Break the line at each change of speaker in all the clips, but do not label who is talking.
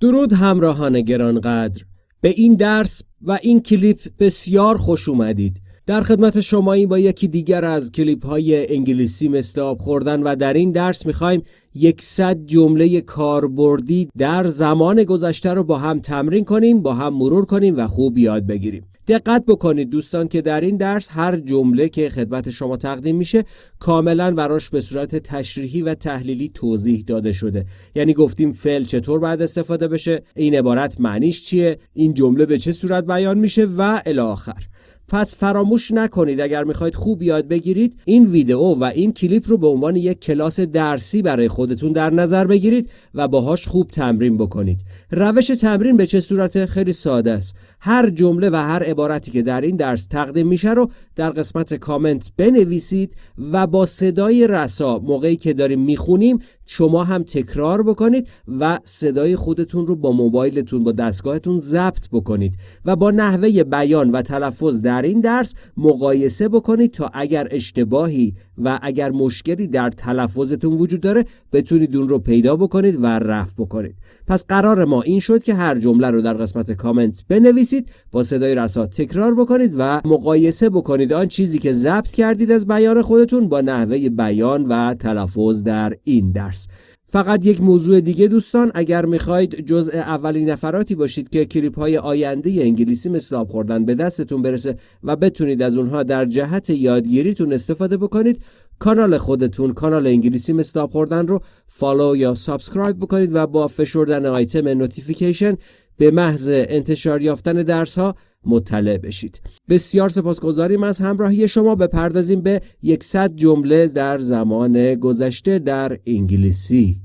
درود همراهان گرانقدر. به این درس و این کلیپ بسیار خوش اومدید. در خدمت شما این با یکی دیگر از کلیپ های انگلیسی مثل خوردن و در این درس می‌خوایم یکصد جمله کاربردی در زمان گذشته رو با هم تمرین کنیم با هم مرور کنیم و خوب یاد بگیریم. دقت بکنید دوستان که در این درس هر جمله که خدمت شما تقدیم میشه کاملا براش به صورت تشریحی و تحلیلی توضیح داده شده. یعنی گفتیم فعل چطور باید استفاده بشه؟ این عبارت معنیش چیه؟ این جمله به چه صورت بیان میشه؟ و الی آخر. پس فراموش نکنید اگر می‌خواید خوب یاد بگیرید این ویدئو و این کلیپ رو به عنوان یک کلاس درسی برای خودتون در نظر بگیرید و باهاش خوب تمرین بکنید. روش تمرین به چه صورت؟ خیلی ساده است. هر جمله و هر عبارتی که در این درس تقدیم میشه رو در قسمت کامنت بنویسید و با صدای رسا موقعی که داریم می‌خونیم شما هم تکرار بکنید و صدای خودتون رو با موبایلتون با دستگاهتون ضبط بکنید و با نحوه بیان و تلفظ در این درس مقایسه بکنید تا اگر اشتباهی و اگر مشکلی در تلفظتون وجود داره بتونید اون رو پیدا بکنید و رفع بکنید. پس قرار ما این شد که هر جمله رو در قسمت کامنت بنویسید با صدای رسا تکرار بکنید و مقایسه بکنید آن چیزی که ضبط کردید از بیان خودتون با نحوه بیان و تلفظ در این درس. فقط یک موضوع دیگه دوستان اگر می‌خواید جزء اولین نفراتی باشید که کلیپ های آینده انگلیسی مثل آب خوردن به دستتون برسه و بتونید از اونها در جهت یادگیریتون استفاده بکنید کانال خودتون کانال انگلیسی مثل آب خوردن رو follow یا subscribe بکنید و با فشردن آیتم notification به محض انتشار یافتن درس ها مطلع بشید بسیار سپاسگزاریم از همراهی شما بپردازیم به یکصد جمله در زمان گذشته در انگلیسی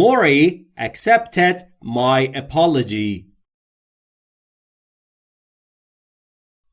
Maury accepted my apology.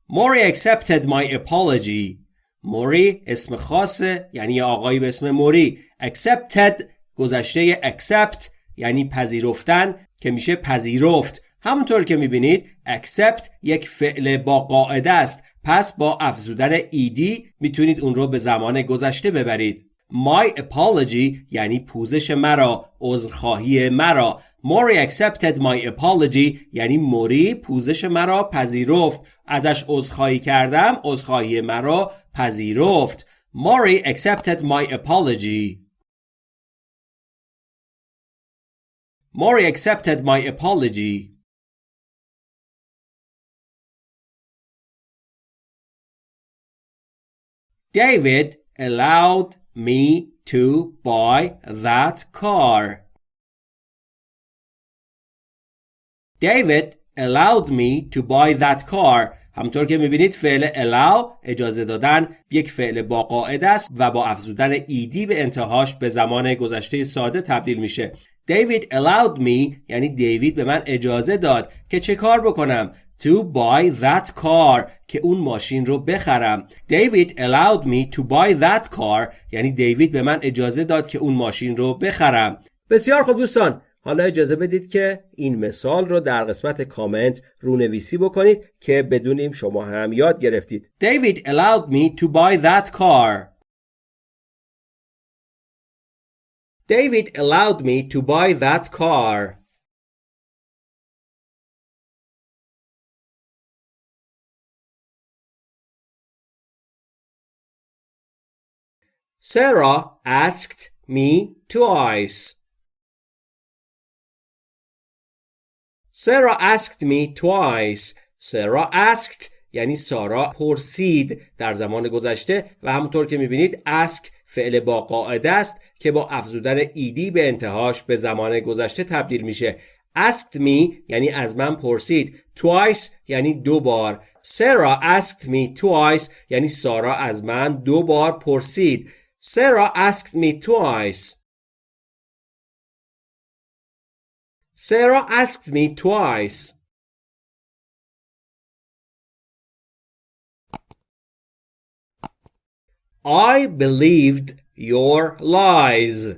Maury accepted my apology. موری اسم خاصه یعنی آقایی به اسم موری accepted گذشته accept یعنی پذیرفتن که میشه پذیرفت. همونطور که می‌بینید accept یک فعل با قاعده است. پس با افزودن ed می‌تونید اون رو به زمان گذشته ببرید. My apology یعنی پوزش مرا عذرخواهی مرا. موری accepted my apology یعنی موری پوزش مرا پذیرفت. ازش عذرخواهی کردم عذرخواهی مرا پذیرفت. موری accepted my apology. موری accepted my apology David allowed me to buy that car. David allowed me to buy that car. همطور که می‌بینید فعل allow اجازه دادن یک فعل با قاعده است و با افزودن ایدی به انتهاش به زمان گذشته ساده تبدیل میشه. David allowed me یعنی دیوید به من اجازه داد که چه کار بکنم؟ To buy that car که اون ماشین رو بخرم. David allowed me to buy that car یعنی دیوید به من اجازه داد که اون ماشین رو بخرم. بسیار خوب دوستان حالا اجازه بدید که این مثال رو در قسمت کامنت رونویسی بکنید که بدونیم شما هم یاد گرفتید. David allowed me to buy that car. David allowed me to buy that car Sarah asked me twice. Sarah asked me twice. Sarah asked یعنی سارا پرسید در زمان گذشته و همونطور که میبینید ask فعل با قاعده است که با افزودن ایدی به انتهاش به زمان گذشته تبدیل میشه asked me یعنی از من پرسید twice یعنی دو بار Sarah asked me twice یعنی سارا از من دو بار پرسید Sarah asked me twice. Sarah asked me twice. I believed your lies.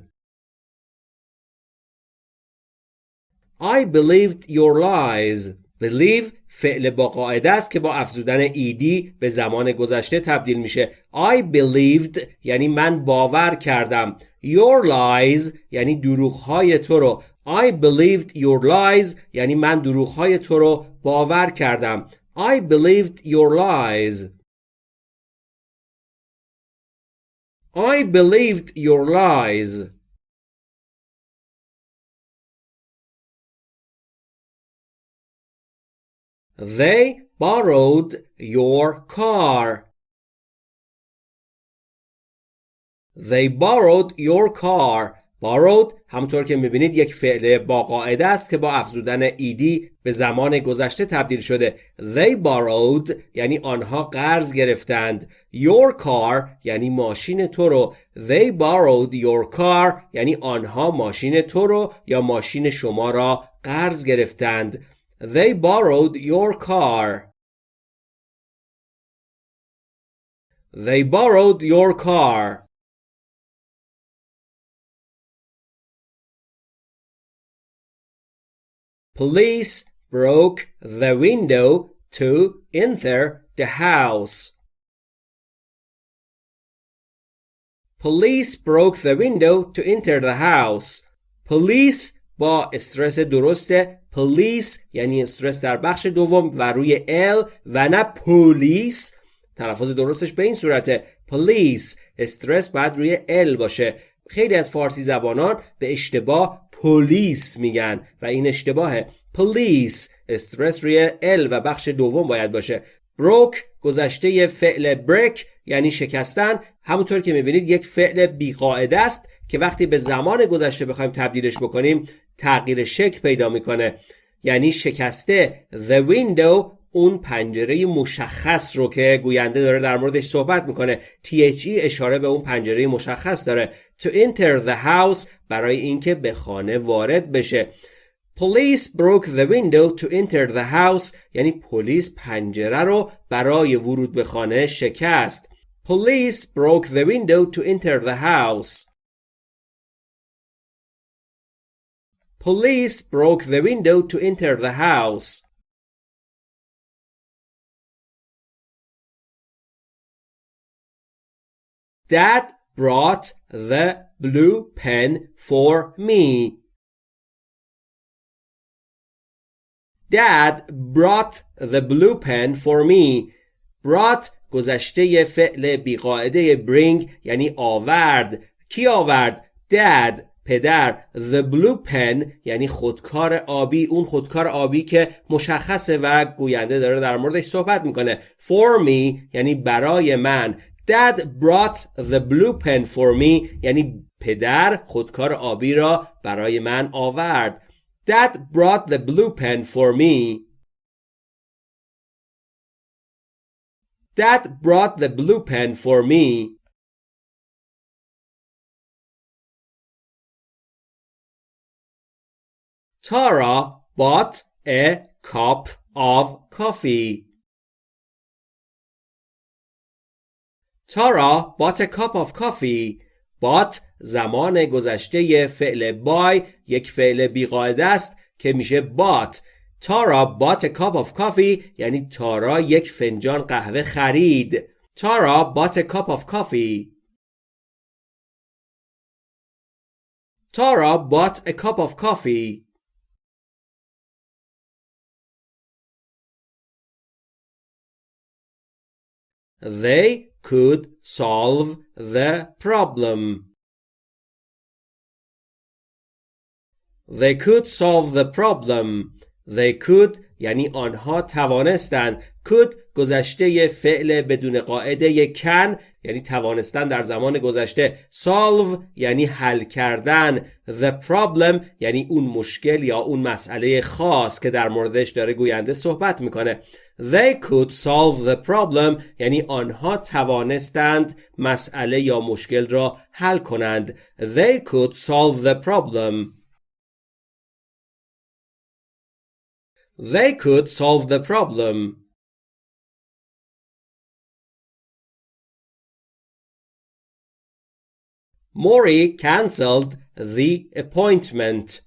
I believed your lies. Believe فعل با قاعده است که با افزودن ایدی به زمان گذشته تبدیل میشه. I believed یعنی من باور کردم. Your lies یعنی دروغهای تو رو. I believed your lies یعنی من دروغهای تو رو باور کردم. I believed your lies. I believed your lies. They borrowed your car. They borrowed your car. Borrowed همطور که می‌بینید یک فعل با قاعده است که با افزودن ایدی به زمان گذشته تبدیل شده. They borrowed یعنی آنها قرض گرفتند. Your car یعنی ماشین تو رو. They borrowed your car یعنی آنها ماشین تو رو یا ماشین شما را قرض گرفتند. They borrowed your car. They borrowed your car. Police broke the window to enter the house. Police broke the window to enter the house. Police با استرس درسته police یعنی استرس در بخش دوم و روی ال و نه پلیس تلفظ درستش به این صورته police استرس باید روی ال باشه خیلی از فارسی زبانان به اشتباه پلیس میگن و این اشتباهه. پلیس استرس روی ال و بخش دوم باید باشه. بروک گذشته فعل بریک یعنی شکستن. همونطور که می‌بینید یک فعل بیقاعده است که وقتی به زمان گذشته بخوایم تبدیلش بکنیم تغییر شکل پیدا می‌کنه. یعنی شکسته the window اون پنجره مشخص رو که گوینده داره در موردش صحبت می‌کنه THE اشاره به اون پنجره مشخص داره to enter the house برای اینکه به خانه وارد بشه Police broke the window to enter the house یعنی پلیس پنجره رو برای ورود به خانه شکست Police broke the window to enter the house Police broke the window to enter the house Dad brought the blue pen for me. Dad brought the blue pen for me. brought گذشته فعل بیقاعده bring یعنی آورد. کی آورد؟ Dad پدر the blue pen یعنی خودکار آبی اون خودکار آبی که مشخصه و گوینده داره در موردش صحبت می‌کنه for me یعنی برای من Dad brought the blue pen for me یعنی پدر خودکار آبی را برای من آورد Dad brought the blue pen for me Dad brought the blue pen for me Tara bought a cup of coffee Tara bought a cup of coffee. Bought زمان گذشته فعل buy یک فعل بیقاعده است که میشه bought. Tara bought a cup of coffee یعنی تارا یک فنجان قهوه خرید. Tara bought a cup of coffee. Tara bought a cup of coffee. They could solve the problem. They could solve the problem. They could یعنی آنها توانستند could گذشته فعل بدون قاعده can یعنی توانستن در زمان گذشته solve یعنی حل کردن the problem یعنی اون مشکل یا اون مسئله خاص که در موردش داره گوینده صحبت می‌کنه. They could solve the problem یعنی آنها توانستند مسئله یا مشکل را حل کنند. They could solve the problem. They could solve the problem. Mori cancelled the appointment.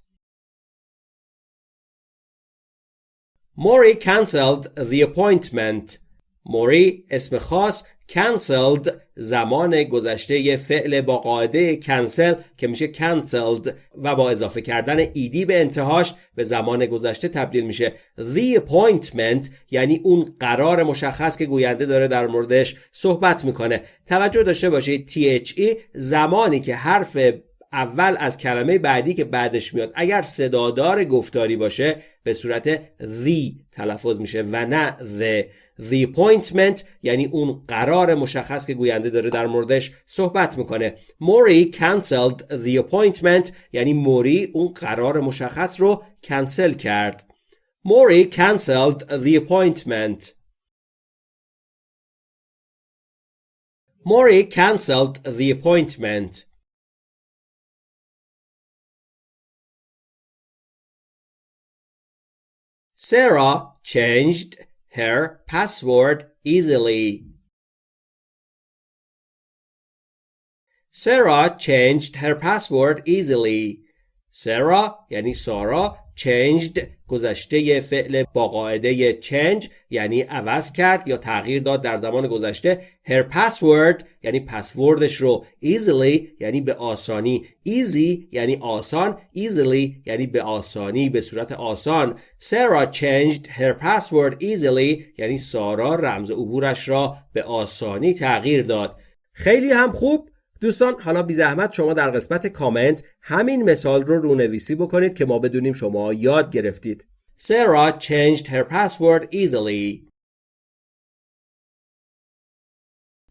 موری cancelled the appointment موری اسم خاص cancelled زمان گذشته فعل با قاعده cancel که میشه cancelled و با اضافه کردن ایدی به انتهاش به زمان گذشته تبدیل میشه. The appointment یعنی اون قرار مشخص که گوینده داره در موردش صحبت می‌کنه. توجه داشته باشید. THE زمانی که حرف اول از کلمه بعدی که بعدش میاد. اگر صدادار گفتاری باشه به صورت the تلفظ میشه و نه the. The appointment یعنی اون قرار مشخص که گوینده داره در موردش صحبت می‌کنه. موری cancelled the appointment یعنی موری اون قرار مشخص رو کنسل کرد. موری cancelled the appointment. موری cancelled the appointment. Sarah changed her password easily. Sarah changed her password easily. Sarah یعنی سارا changed گذشته فعل با قاعده change یعنی عوض کرد یا تغییر داد در زمان گذشته. Her password یعنی پسوردش رو easily یعنی به آسانی. Easy یعنی آسان. Easily یعنی به آسانی به صورت آسان. Sarah changed her password easily یعنی سارا رمز عبورش را به آسانی تغییر داد. خیلی هم خوب. دوستان حالا بی زحمت شما در قسمت کامنت همین مثال رو رونویسی بکنید که ما بدونیم شما یاد گرفتید. Sarah changed her password easily.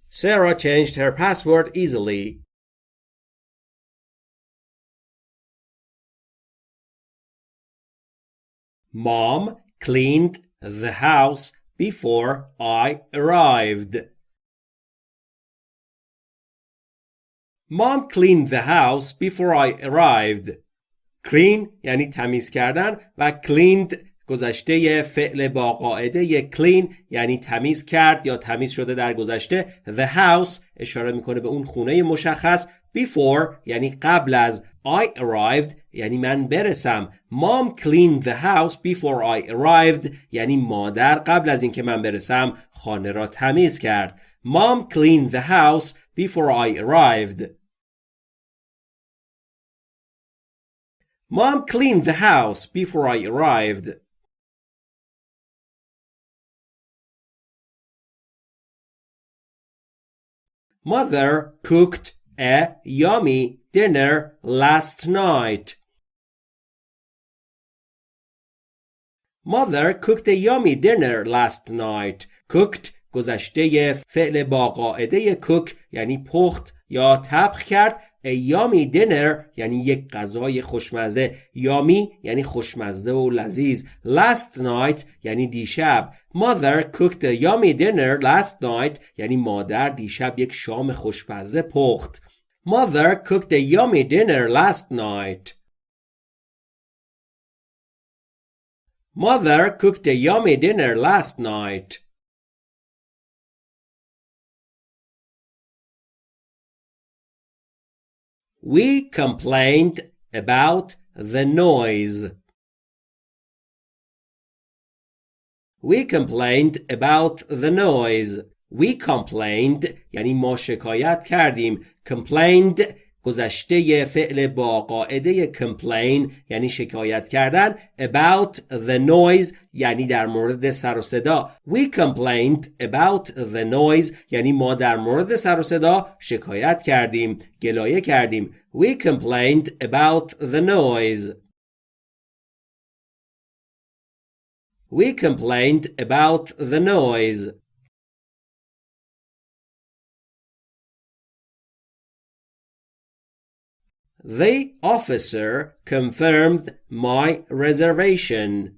Sarah changed her password easily. Mom cleaned the house before I arrived. Mom cleaned the house before I arrived. clean یعنی تمیز کردن و cleaned گذشته فعل با قاعده clean یعنی تمیز کرد یا تمیز شده در گذشته the house اشاره می‌کنه به اون خونه مشخص before یعنی قبل از I arrived یعنی من برسم Mom cleaned the house before I arrived یعنی مادر قبل از اینکه من برسم خانه را تمیز کرد Mom cleaned the house before I arrived Mom cleaned the house before I arrived. Mother cooked a yummy dinner last night. Mother cooked a yummy dinner last night. Cooked گذشته فعل با قاعده cook یعنی پخت یا طبخ کرد A yummy dinner یعنی یک غذای خوشمزه یامی یعنی خوشمزه و لذیذ Last night یعنی دیشب Mother cooked a yummy dinner last night یعنی مادر دیشب یک شام خوشمزه پخت Mother cooked a yummy dinner last night Mother cooked a yummy dinner last night We complained about the noise. We complained about the noise. We complained یعنی ما شکایت کردیم. Complained گذشته فعل با قاعده complain یعنی شکایت کردن about the noise یعنی در مورد سر و صدا we complained about the noise یعنی ما در مورد سر و صدا شکایت کردیم گلایه کردیم we complained about the noise we complained about the noise The officer confirmed my reservation.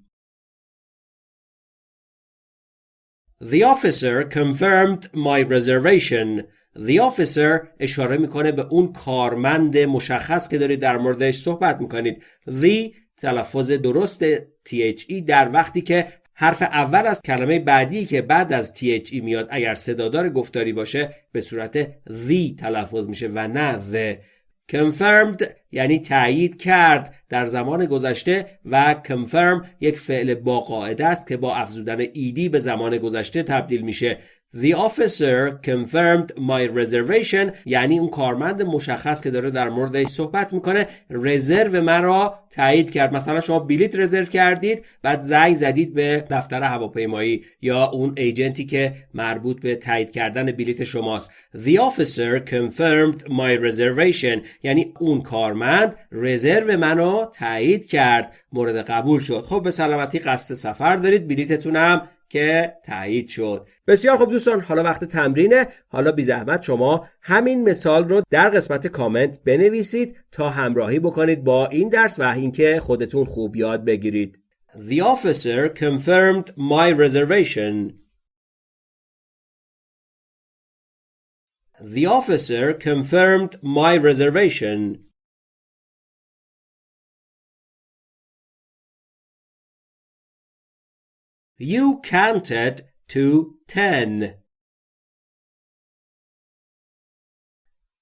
The officer confirmed my reservation. The officer اشاره می‌کنه به اون کارمند مشخص که دارید در موردش صحبت می‌کنید. The تلفظ درست THE در وقتی که حرف اول از کلمه بعدی که بعد از THE میاد اگر صدادار گفتاری باشه به صورت the تلفظ میشه و نه the confirmed یعنی تایید کرد در زمان گذشته و confirm یک فعل با قاعده است که با افزودن ایدی به زمان گذشته تبدیل میشه. The officer confirmed my reservation یعنی اون کارمند مشخص که داره در موردش صحبت می‌کنه رزرو مرا تایید کرد. مثلا شما بلیت رزرو کردید بعد زنگ زدید به دفتر هواپیمایی یا اون ایجنتی که مربوط به تایید کردن بلیت شماست. The officer confirmed my reservation یعنی اون کارمند رزرو منو تایید کرد. مورد قبول شد. خب به سلامتی قصد سفر دارید بلیتتونم که تایید شد بسیار خوب دوستان حالا وقت تمرینه حالا بی زحمت شما همین مثال رو در قسمت کامنت بنویسید تا همراهی بکنید با این درس و اینکه خودتون خوب یاد بگیرید
The officer confirmed my reservation. The officer confirmed my reservation. You counted to ten.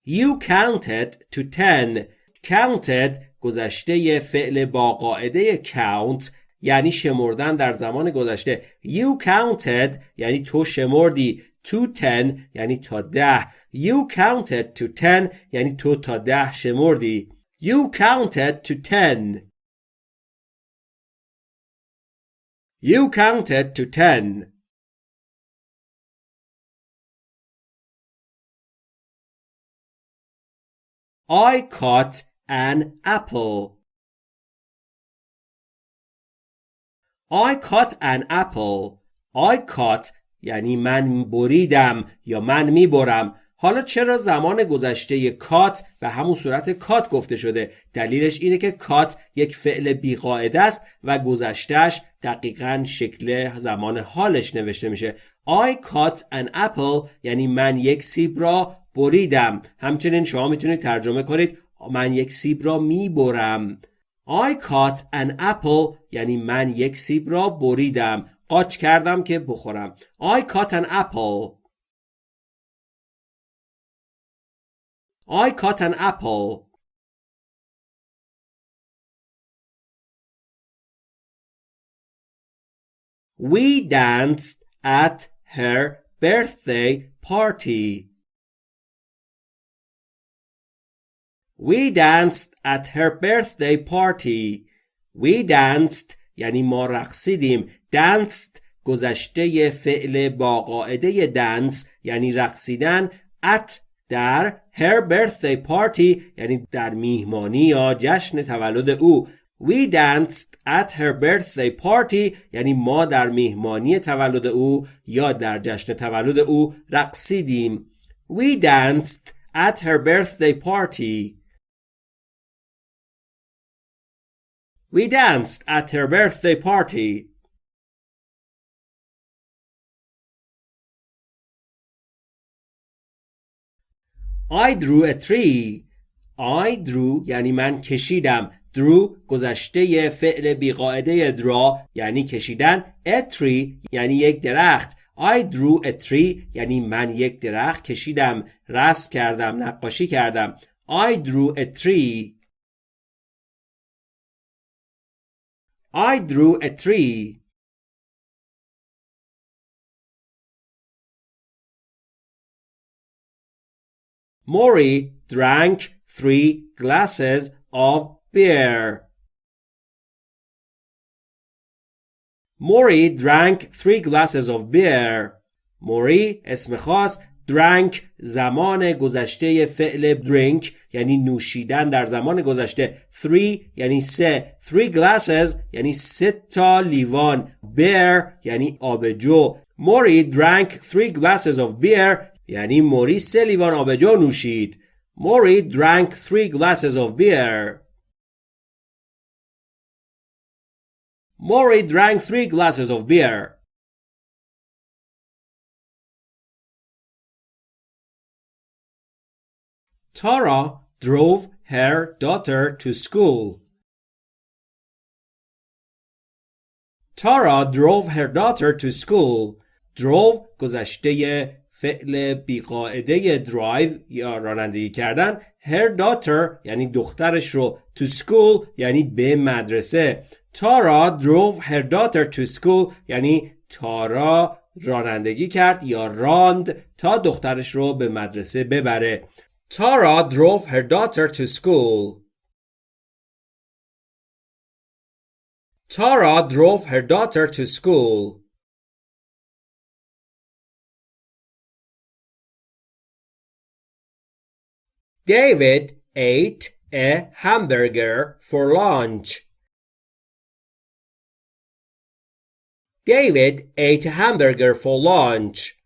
You counted to ten. Counted گذشته فعل با قاعده count یعنی شمردن در زمان گذشته You counted یعنی تو شمردی to ten یعنی تا ده You counted to ten یعنی تو تا ده شمردی You counted to ten You counted to ten. I caught an apple. I caught an apple. I caught یعنی من بریدم یا من میبرم حالا چرا زمان گذشته کات به همون صورت کات گفته شده؟ دلیلش اینه که کات یک فعل بیقاعده است و گذشتهش دقیقا شکل زمان حالش نوشته میشه. I caught an apple یعنی من یک سیب را بریدم. همچنین شما می‌تونید ترجمه کنید من یک سیب را می‌برم. I caught an apple یعنی من یک سیب را بریدم. قاچ کردم که بخورم. I caught an apple. I caught an apple. We danced at her birthday party. We danced at her birthday party. We danced یعنی ما رقصیدیم. danced گذشته فعل با قاعده dance یعنی رقصیدن at در her birthday party یعنی در میهمانی یا جشن تولد او We danced at her birthday party یعنی ما در میهمانی تولد او یا در جشن تولد او رقصیدیم We danced at her birthday party We danced at her birthday party I drew a tree. I drew یعنی من کشیدم. Drew گذشته فعل بیقاعده draw یعنی کشیدن. A tree یعنی یک درخت. I drew a tree یعنی من یک درخت کشیدم. رسم کردم نقاشی کردم. I drew a tree. I drew a tree. Maury drank three glasses of beer. Maury drank three glasses of beer. موری اسم خاص drank زمان گذشته فعل drink یعنی نوشیدن در زمان گذشته three یعنی سه three glasses یعنی سه تا لیوان beer یعنی آبجو موری drank three glasses of beer یعنی موری سه لیوان آبجو نوشید موری drank three glasses of beer موری drank three glasses of beer Tara drove her daughter to school. Tara drove her daughter to school. drove گذشته
فعل بیقاعده درایو یا رانندگی کردن her daughter یعنی دخترش رو to school یعنی به مدرسه. تارا drove her daughter to school یعنی تارا رانندگی کرد یا راند تا دخترش رو به مدرسه ببره. تارا drove her daughter to school. Tara drove her daughter to school. David ate a hamburger for lunch. David ate a hamburger for lunch.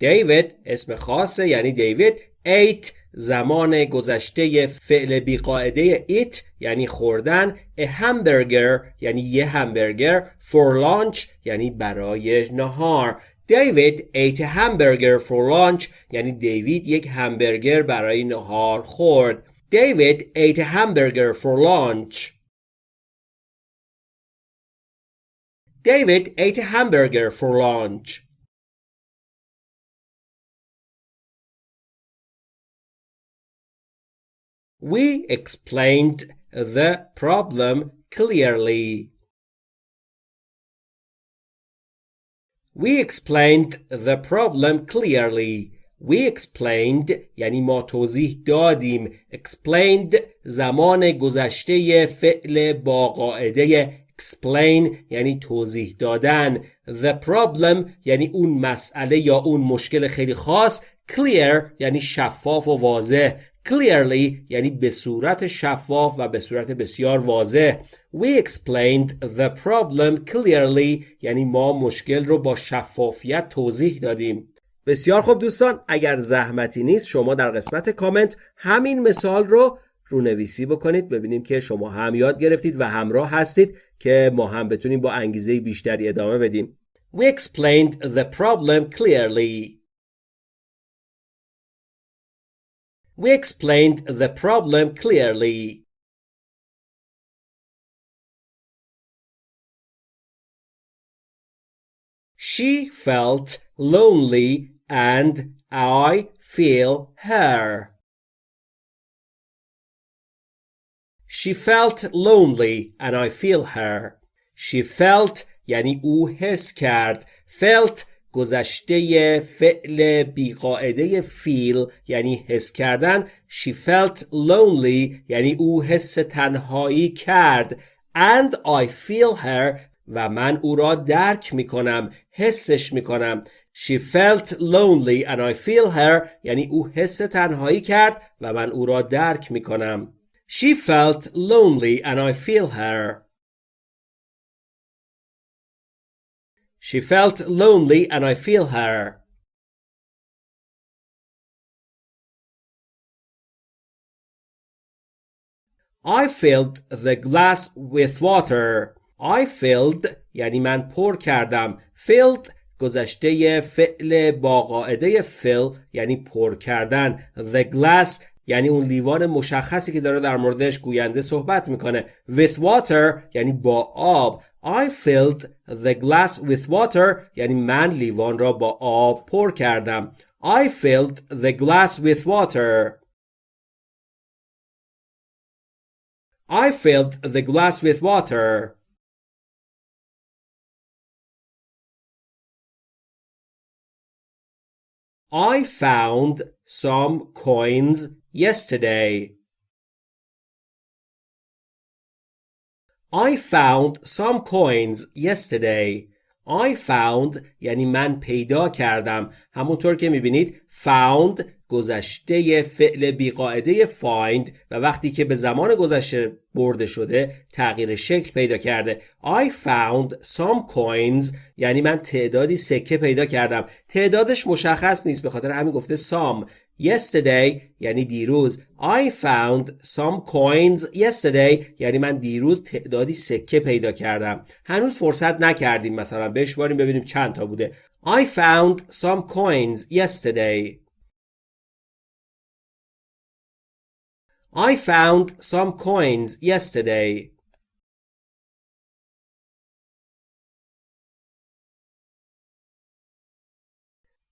David اسم خاصه یعنی دیوید ate زمان گذشته فعل بیقاعده ایت یعنی خوردن a hamburger یعنی یه همبرگر for lunch یعنی برای نهار David ate a hamburger for lunch یعنی دیوید یک همبرگر برای نهار خورد David ate a hamburger for lunch David ate a hamburger for lunch We explained the problem clearly. We explained the problem clearly. We explained یعنی ما توضیح دادیم. Explained زمان گذشته فعل با قاعده explain یعنی توضیح دادن. The problem یعنی اون مسئله یا اون مشکل خیلی خاص. Clear یعنی شفاف و واضح. Clearly یعنی به صورت شفاف و به صورت بسیار واضح. We explained the problem clearly یعنی ما مشکل رو با شفافیت توضیح دادیم. بسیار خوب دوستان اگر زحمتی نیست شما در قسمت کامنت همین مثال رو رونویسی بکنید. ببینیم که شما هم یاد گرفتید و همراه هستید که ما هم بتونیم با انگیزه بیشتری ادامه بدیم. We explained the problem clearly. We explained the problem clearly. She felt lonely and I feel her. She felt lonely and I feel her. She felt یعنی او حس کرد. Felt گذشته فعل بیقاعده فیل یعنی حس کردن she felt lonely یعنی او حس تنهایی کرد. And I feel her و من او را درک می کنم حسش می کنم She felt lonely and I feel her یعنی او حس تنهایی کرد و من او را درک می کنم She felt lonely and I feel her. She felt lonely and I feel her. I filled the glass with water. I filled یعنی من پر کردم. Filled گذشته فعل با قاعده fill یعنی پر کردن. The glass یعنی اون لیوان مشخصی که داره در موردش گوینده صحبت می‌کنه with water یعنی با آب I filled the glass with water یعنی من لیوان را با آب پر کردم I filled the glass with water I filled the glass with water I found some coins yesterday. I found some coins yesterday. I found یعنی من پیدا کردم همونطور که می‌بینید found گذشته فعل بیقاعده find و وقتی که به زمان گذشته برده شده تغییر شکل پیدا کرده I found some coins یعنی من تعدادی سکه پیدا کردم تعدادش مشخص نیست به خاطر همین گفته some yesterday یعنی دیروز I found some coins yesterday یعنی من دیروز تعدادی سکه پیدا کردم هنوز فرصت نکردیم مثلا بشماریم ببینیم چند تا بوده I found some coins yesterday I found some coins yesterday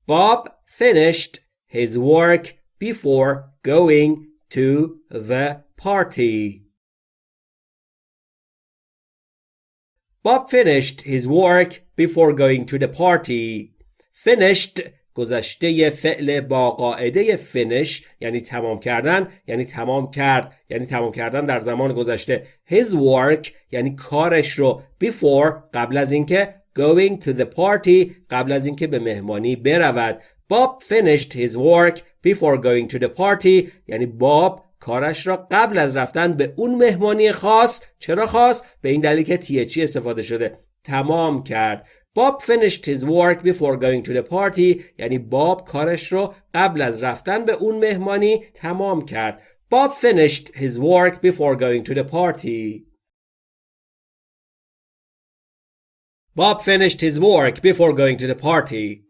Bob finished his work before going to the party. Bob finished his work before going to the party. Finished گذشته فعل با قاعده finish یعنی تمام کردن یعنی تمام کرد یعنی تمام کردن در زمان گذشته his work یعنی کارش رو before قبل از اینکه going to the party قبل از اینکه به مهمانی برود Bob finished his work before going to the party یعنی باب کارش را قبل از رفتن به اون مهمانی خاص چرا خاص به این دلیل که تیچی استفاده شده تمام کرد Bob finished his work before going to the party یعنی باب کارش رو قبل از رفتن به اون مهمانی تمام کرد Bob finished his work before going to the party Bob finished his work before going to the party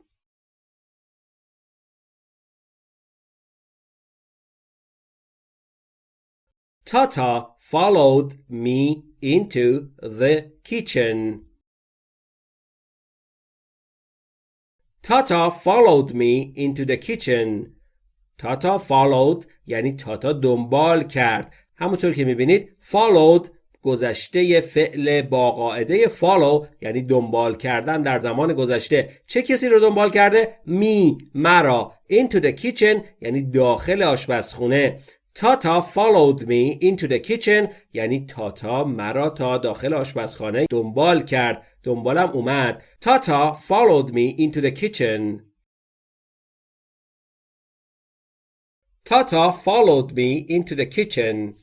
Tata followed me into the kitchen. Tata followed me into the kitchen. Tata followed یعنی تاتا دنبال کرد. همونطور که می‌بینید followed گذشته فعل با قاعده follow یعنی دنبال کردن در زمان گذشته چه کسی رو دنبال کرده؟ می مرا into the kitchen یعنی داخل آشپزخونه تاتا followed me into the kitchen یعنی تاتا مرا تا داخل آشپزخانه دنبال کرد دنبالم اومد تاتا followed me into the kitchen تاتا followed me into the kitchen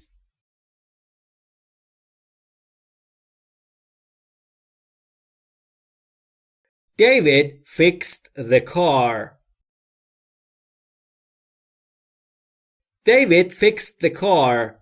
David fixed the car. David fixed the car.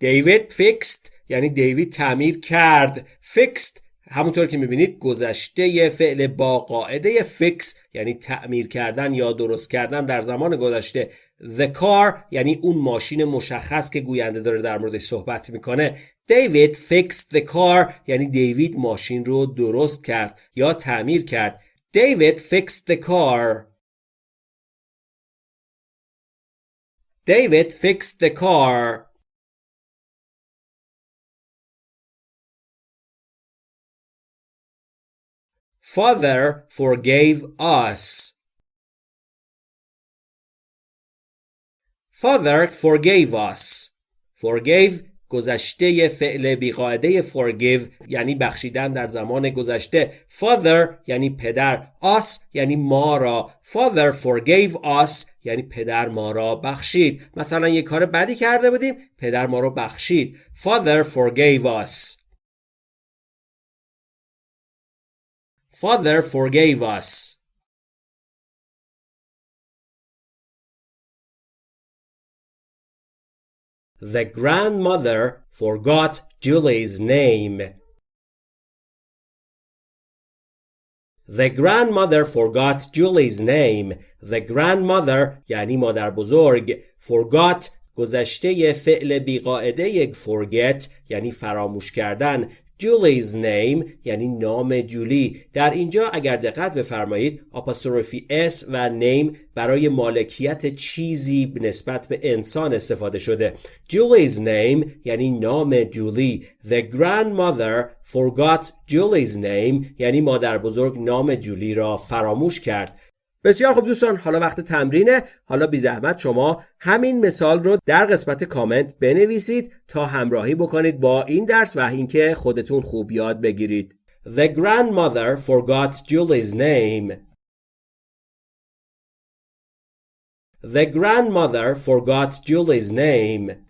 David fixed یعنی دیوید تعمیر کرد. Fixed همونطور که می‌بینید گذشته فعل با قاعده fix یعنی تعمیر کردن یا درست کردن در زمان گذشته The car یعنی اون ماشین مشخص که گوینده داره در موردش صحبت می‌کنه David fixed the car یعنی دیوید ماشین رو درست کرد یا تعمیر کرد David fixed the car David fixed the car Father forgave us. Father forgave us. Forgave گذشته فعل بیقاعده forgive یعنی بخشیدن در زمان گذشته. Father یعنی پدر. Us یعنی ما را. Father forgave us یعنی پدر ما را بخشید. مثلا یه کار بدی کرده بودیم پدر ما را بخشید. Father forgave us. Father forgave us. The grandmother forgot Julie's name. The grandmother forgot Julie's name. The grandmother یعنی مادر بزرگ forgot گذشته فعل بیقاعده forget یعنی فراموش کردن Julie's name یعنی نام جولی. در اینجا اگر دقت بفرمایید آپاستروفی S و name برای مالکیت چیزی نسبت به انسان استفاده شده. Julie's name یعنی نام جولی. The grandmother forgot Julie's name یعنی مادر بزرگ نام جولی را فراموش کرد. بسیار خوب دوستان حالا وقت تمرینه. حالا بی زحمت شما همین مثال رو در قسمت کامنت بنویسید تا همراهی بکنید با این درس و اینکه خودتون خوب یاد بگیرید. The grandmother forgot Julie's name. The grandmother forgot Julie's name.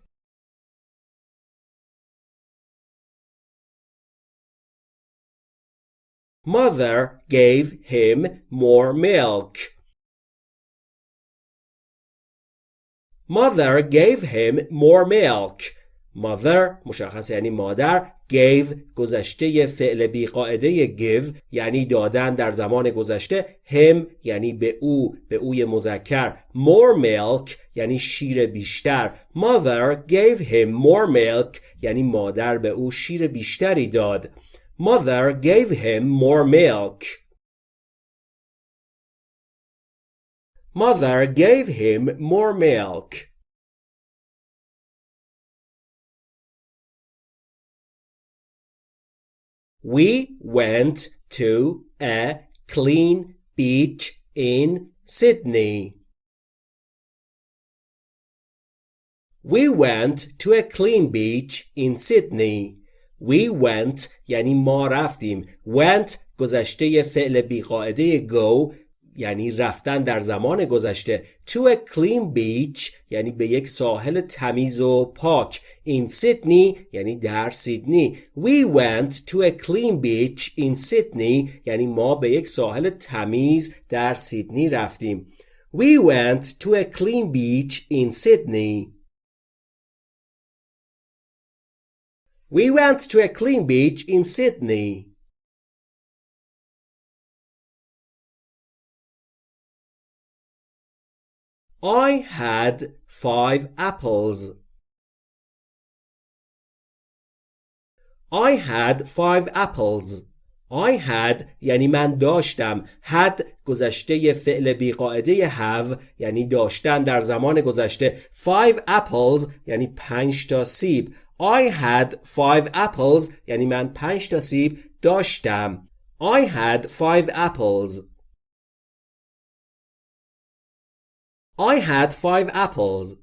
Mother gave him more milk. Mother gave him more milk. Mother مشخص یعنی مادر gave گذشته فعل بی قاعده give یعنی دادن در زمان گذشته him یعنی به او به اوی مذکر more milk یعنی شیر بیشتر mother gave him more milk یعنی مادر به او شیر بیشتری داد Mother gave him more milk. Mother gave him more milk. We went to a clean beach in Sydney. We went to a clean beach in Sydney. We went یعنی ما رفتیم. Went گذشته فعل بیقاعده go یعنی رفتن در زمان گذشته. To a clean beach یعنی به یک ساحل تمیز و پاک. In Sydney یعنی در سیدنی. We went to a clean beach in Sydney یعنی ما به یک ساحل تمیز در سیدنی رفتیم. We went to a clean beach in Sydney. we went to a clean beach in Sydney I had five apples. I had five apples. I had یعنی من داشتم had گذشته فعل بیقاعده have یعنی داشتن در زمان گذشته five apples یعنی پنج تا سیب I had five apples یعنی من پنج تا سیب داشتم I had five apples I had five apples.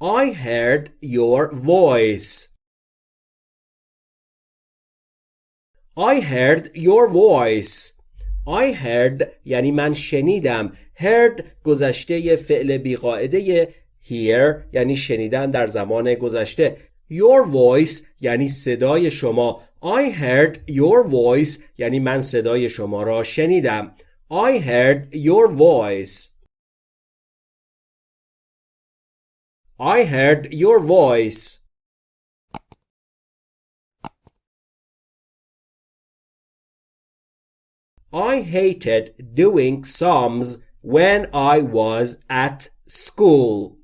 I heard your voice. I heard your voice. I heard یعنی من شنیدم. heard گذشته فعل بیقاعده hear یعنی شنیدن در زمان گذشته. Your voice یعنی صدای شما I heard your voice یعنی من صدای شما را شنیدم I heard your voice I heard your voice I hated doing sums when I was at school.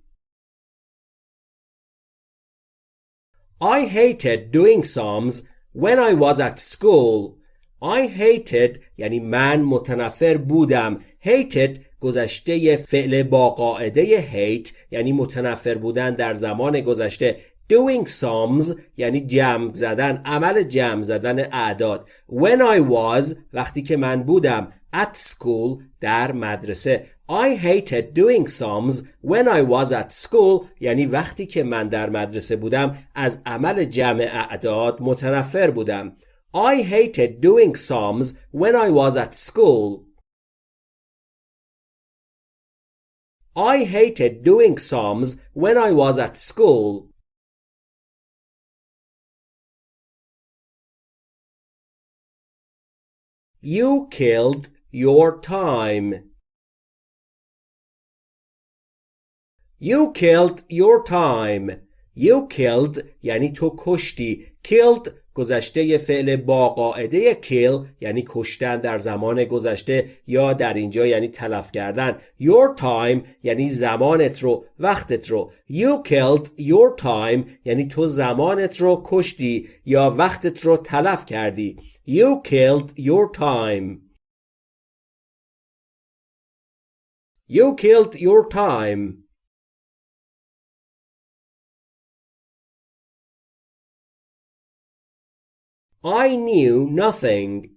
I hated doing sums When I was at school. I hated یعنی من متنفر بودم. Hated گذشته فعل با قاعده hate یعنی متنفر بودن در زمان گذشته. Doing sums یعنی جمع زدن عمل جمع زدن اعداد. When I was وقتی که من بودم at school در مدرسه I hated doing sums when I was at school یعنی وقتی که من در مدرسه بودم از عمل جمع اعداد متنفر بودم I hated doing sums when I was at school I hated doing sums when I was at school You killed your time. You killed your time. You killed یعنی تو کشتی. Killed گذشته فعل با قاعده kill یعنی کشتن در زمان گذشته یا در اینجا یعنی تلف کردن. Your time یعنی زمانت رو وقتت رو. You killed your time یعنی تو زمانت رو کشتی یا وقتت رو تلف کردی. You killed your time. You killed your time. I knew nothing.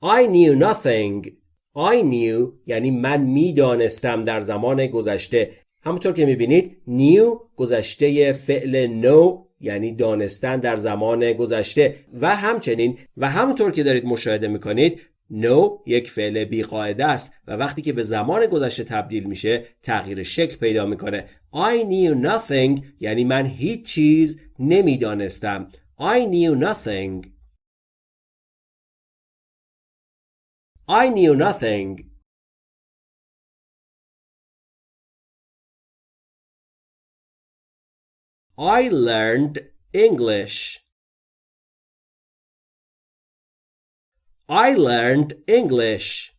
I knew nothing. I knew یعنی من می‌دانستم در زمان گذشته همونطور که می‌بینید knew گذشته فعل know یعنی دانستن در زمان گذشته و همچنین و همونطور که دارید مشاهده می‌کنید know یک فعل بیقاعده است و وقتی که به زمان گذشته تبدیل میشه تغییر شکل پیدا می‌کنه. I knew nothing یعنی من هیچ چیز نمی‌دانستم. I knew nothing. I knew nothing. I learned English. I learned English.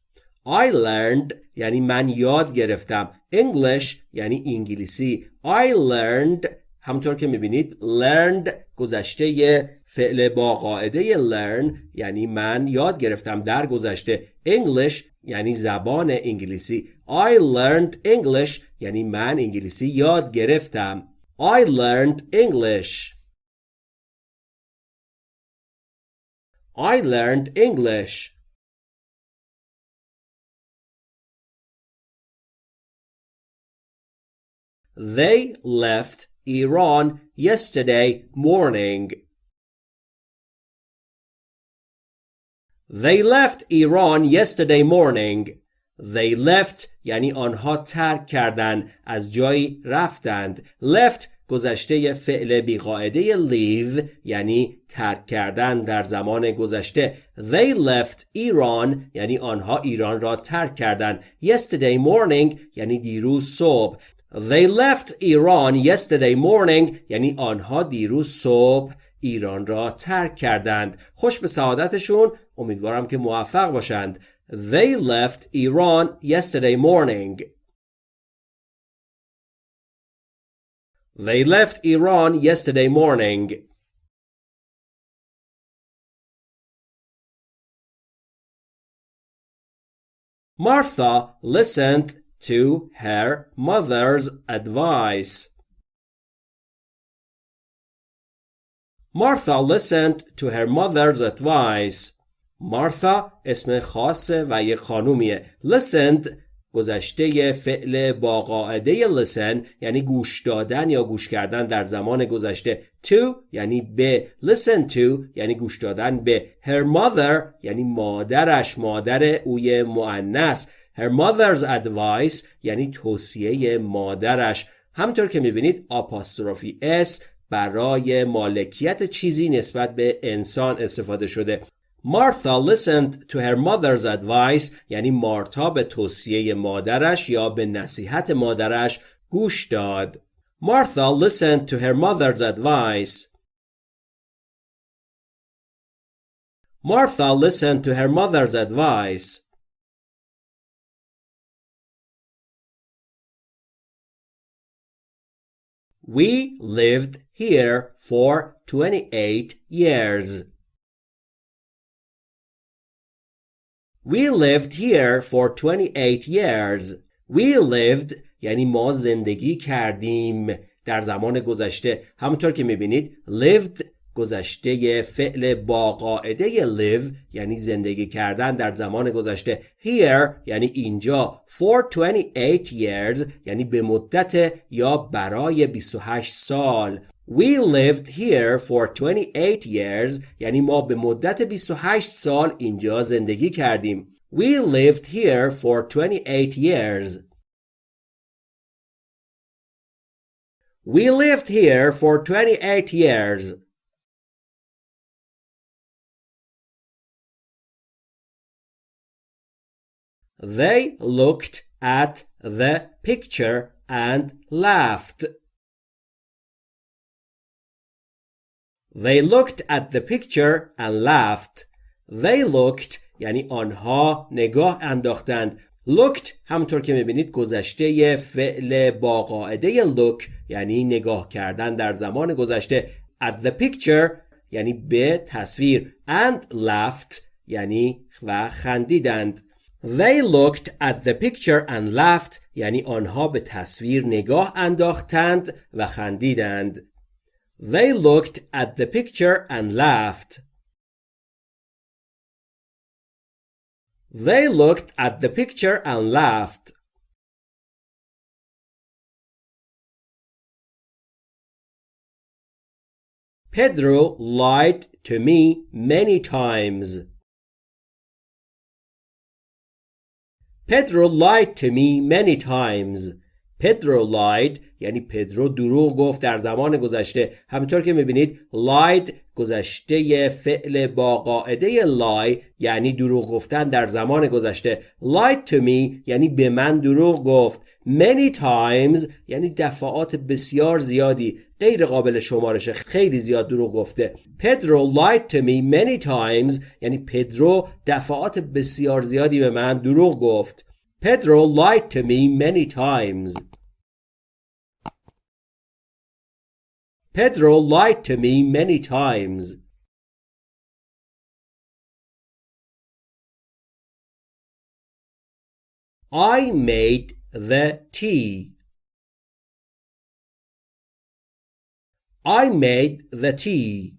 I learned یعنی من یاد گرفتم. English یعنی انگلیسی. I learned همطور که می‌بینید learned گذشته فعل با قاعده learn یعنی من یاد گرفتم در گذشته English یعنی زبان انگلیسی I learned English یعنی من انگلیسی یاد گرفتم I learned English I learned English They left Iran yesterday morning. They left Iran yesterday morning. They left یعنی آنها ترک کردند از جایی رفتند. left گذشته فعل بیقاعده leave یعنی ترک کردن در زمان گذشته They left Iran یعنی آنها ایران را ترک کردند Yesterday morning یعنی دیروز صبح. They left Iran yesterday morning یعنی آنها دیروز صبح ایران را ترک کردند. خوش به سعادتشون امیدوارم که موفق باشند. They left Iran yesterday morning. They left Iran yesterday morning Martha listened to her mother's advice. Martha listened to her mother's advice. Martha اسم خاصه و یک خانومیه. Listened گذشته فعل با قاعده listen یعنی گوش دادن یا گوش کردن در زمان گذشته. To یعنی به. Listen to یعنی گوش دادن به. Her mother یعنی مادرش مادر اوی معنس Her mother's advice یعنی توصیه مادرش. همطور که می‌بینید آپاستروفی اس برای مالکیت چیزی نسبت به انسان استفاده شده. Martha listened to her mother's advice یعنی مارتا به توصیه مادرش یا به نصیحت مادرش گوش داد Martha listened to her mother's advice Martha listened to her mother's advice We lived here for 28 years. We lived here for 28 years. We lived یعنی ما زندگی کردیم در زمان گذشته. همونطور که می‌بینید lived گذشته فعل با قاعده live یعنی زندگی کردن در زمان گذشته. Here یعنی اینجا. For 28 years یعنی به مدت یا برای 28 سال. We lived here for 28 years یعنی ما به مدت 28 سال اینجا زندگی کردیم We lived here for 28 years We lived here for 28 years They looked at the picture and laughed. They looked at the picture and laughed. They looked یعنی آنها نگاه انداختند. looked همطور که می‌بینید گذشته فعل با قاعده look یعنی نگاه کردن در زمان گذشته at the picture یعنی به تصویر and laughed یعنی و خندیدند They looked at the picture and laughed یعنی آنها به تصویر نگاه انداختند و خندیدند. They looked at the picture and laughed. They looked at the picture and laughed. Pedro lied to me many times. Pedro lied to me many times. Pedro lied یعنی پدرو دروغ گفت در زمان گذشته. همینطور که می‌بینید lied گذشته فعل با قاعده lie یعنی دروغ گفتن در زمان گذشته. Lied to me یعنی به من دروغ گفت. Many times یعنی دفعات بسیار زیادی غیر قابل شمارش خیلی زیاد دروغ گفته. پدرو lied to me many times یعنی پدرو دفعات بسیار زیادی به من دروغ گفت. Pedro lied to me many times. Pedro lied to me many times. I made the tea. I made the tea.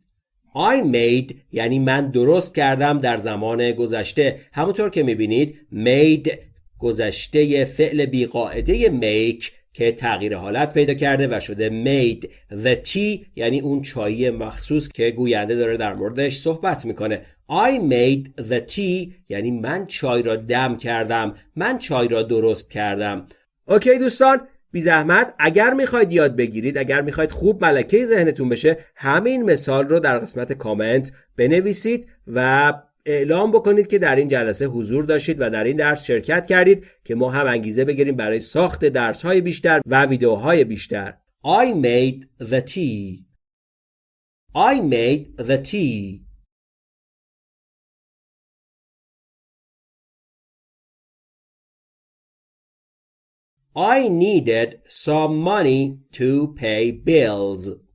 I made یعنی من درست کردم در زمان گذشته همونطور که می‌بینید made گذشته فعل بیقاعده make که تغییر حالت پیدا کرده و شده made the tea یعنی اون چایی مخصوص که گوینده داره در موردش صحبت می‌کنه. I made the tea یعنی من چای را دم کردم من چای را درست کردم. اوکی دوستان بی زحمت اگر می‌خواید یاد بگیرید اگر می‌خواید خوب ملکه ذهنتون بشه همین مثال رو در قسمت کامنت بنویسید و اعلام بکنید که در این جلسه حضور داشتید و در این درس شرکت کردید که ما هم انگیزه بگیریم برای ساخت درس های بیشتر و ویدیوهای بیشتر. I made the tea. I made the tea. I needed some money to pay bills.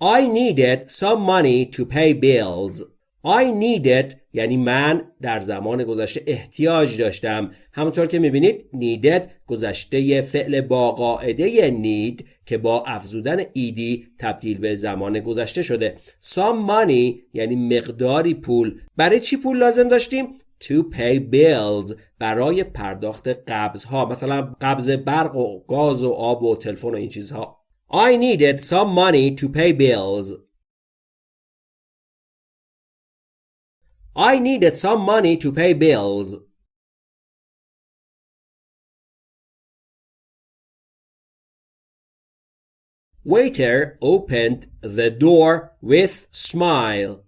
I needed some money to pay bills. I needed یعنی من در زمان گذشته احتیاج داشتم. همونطور که می‌بینید needed گذشته فعل با قاعده need که با افزودن ایدی تبدیل به زمان گذشته شده. Some money یعنی مقداری پول. برای چی پول لازم داشتیم؟ To pay bills برای پرداخت قبض ها مثلا قبض برق و گاز و آب و تلفن و این چیزها. I needed some money to pay bills. I needed some money to pay bills. Waiter opened the door with smile.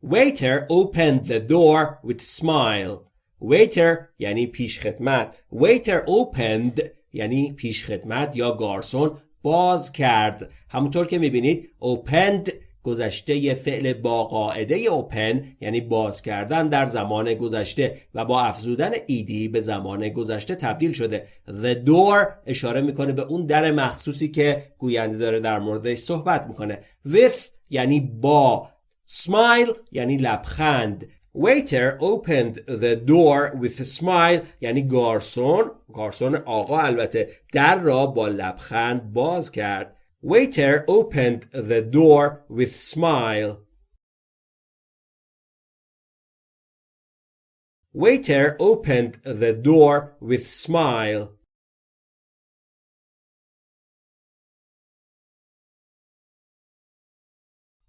Waiter opened the door with smile. Waiter یعنی پیش خدمت. Waiter opened یعنی پیش خدمت یا گارسون باز کرد. همونطور که می‌بینید opened گذشته فعل با قاعده open یعنی باز کردن در زمان گذشته و با افزودن ایدی به زمان گذشته تبدیل شده The door اشاره می‌کنه به اون در مخصوصی که گوینده داره در موردش صحبت می‌کنه With یعنی با Smile یعنی لبخند Waiter opened the door with a smile یعنی گارسون گارسون آقا البته در را با لبخند باز کرد Waiter opened the door with smile Waiter opened the door with smile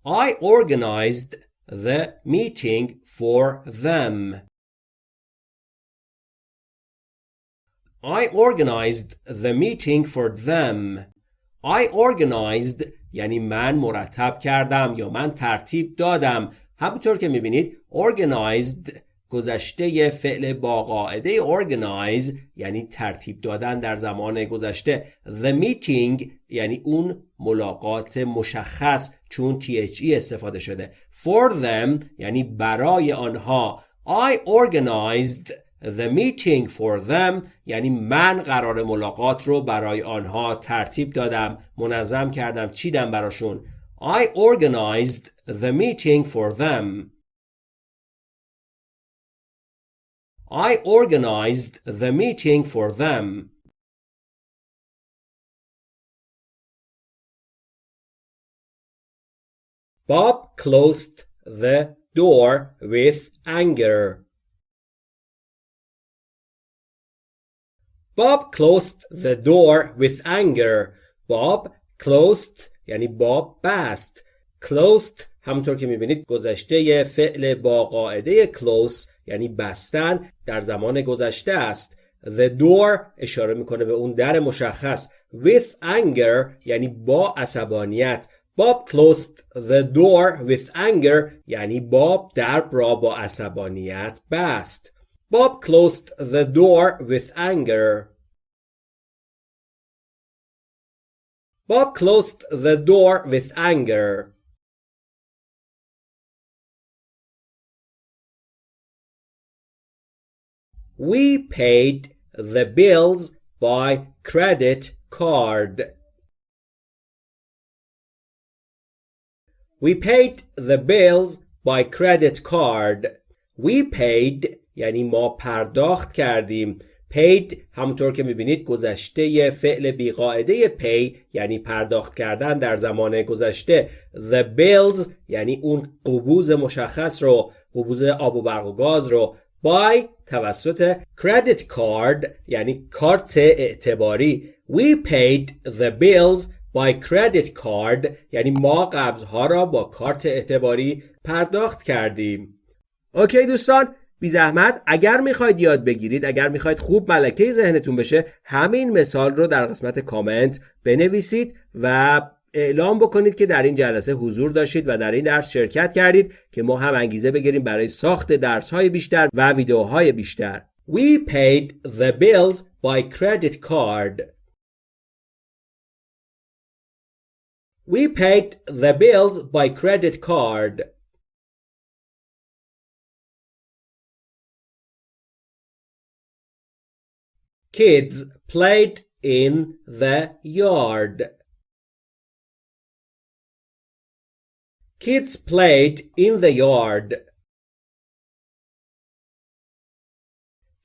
I organized the meeting for them. I organized the meeting for them. I organized یعنی من مرتب کردم یا من ترتیب دادم همونطور که میبینید organized گذشته فعل با قاعده organize یعنی ترتیب دادن در زمان گذشته the meeting یعنی اون ملاقات مشخص چون THE استفاده شده. for them یعنی برای آنها. I organized the meeting for them یعنی من قرار ملاقات رو برای آنها ترتیب دادم منظم کردم چیدم براشون. I organized the meeting for them. I organized the meeting for them. Bob closed the door with anger. Bob closed the door with anger. Bob closed یعنی باب بست. Closed همونطور که میبینید گذشته فعل با قاعده close یعنی بستن در زمان گذشته است The door اشاره می‌کنه به اون در مشخص With anger یعنی با عصبانیت Bob closed the door with anger یعنی باب در را با عصبانیت بست Bob closed the door with anger Bob closed the door with anger We paid the bills by credit card. We paid the bills by credit card. We paid یعنی ما پرداخت کردیم paid همونطور که می‌بینید گذشته فعل بیقاعده pay یعنی پرداخت کردن در زمان گذشته the bills یعنی اون قبوز مشخص رو قبوز آب و برق و گاز رو by توسط credit card یعنی کارت اعتباری. We paid the bills by credit card یعنی ما قبضها را با کارت اعتباری پرداخت کردیم. اوکی دوستان بی زحمت اگر می‌خواید یاد بگیرید اگر می‌خواید خوب ملکه ذهنتون بشه همین مثال رو در قسمت کامنت بنویسید و اعلام بکنید که در این جلسه حضور داشتید و در این درس شرکت کردید که ما هم انگیزه بگیریم برای ساخت درس های بیشتر و ویدیوهای بیشتر We paid the bills by credit card. We paid the bills by credit card. Kids played in the yard. Kids played in the yard.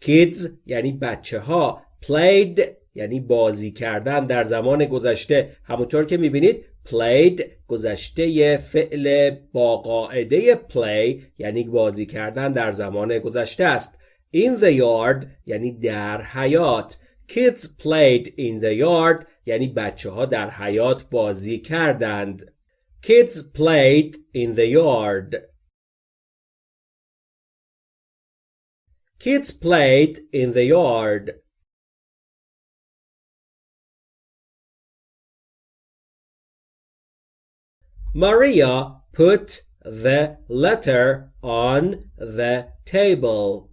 Kids یعنی بچه ها played یعنی بازی کردن در زمان گذشته. همونطور که می‌بینید played گذشته فعل با قاعده play یعنی بازی کردن در زمان گذشته است. In the yard یعنی در حیات kids played in the yard یعنی بچه ها در حیات بازی کردند. Kids played in the yard kids played in the yard Maria put the letter on the table.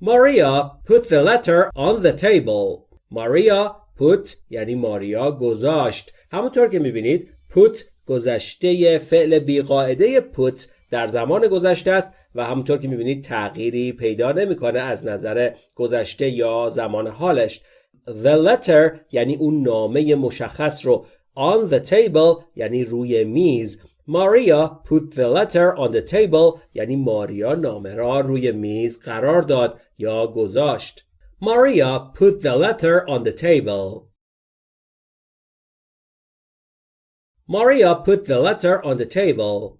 Maria put the letter on the table. Maria put یعنی ماریا گذاشت. همونطور که می‌بینید put گذشته فعل بیقاعده put در زمان گذشته است و همونطور که می‌بینید تغییری پیدا نمی‌کنه از نظر گذشته یا زمان حالش. The letter یعنی اون نامه مشخص رو on the table یعنی روی میز Maria put the letter on the table یعنی ماریا نامه را روی میز قرار داد یا گذاشت Maria put the letter on the table Maria put the letter on the table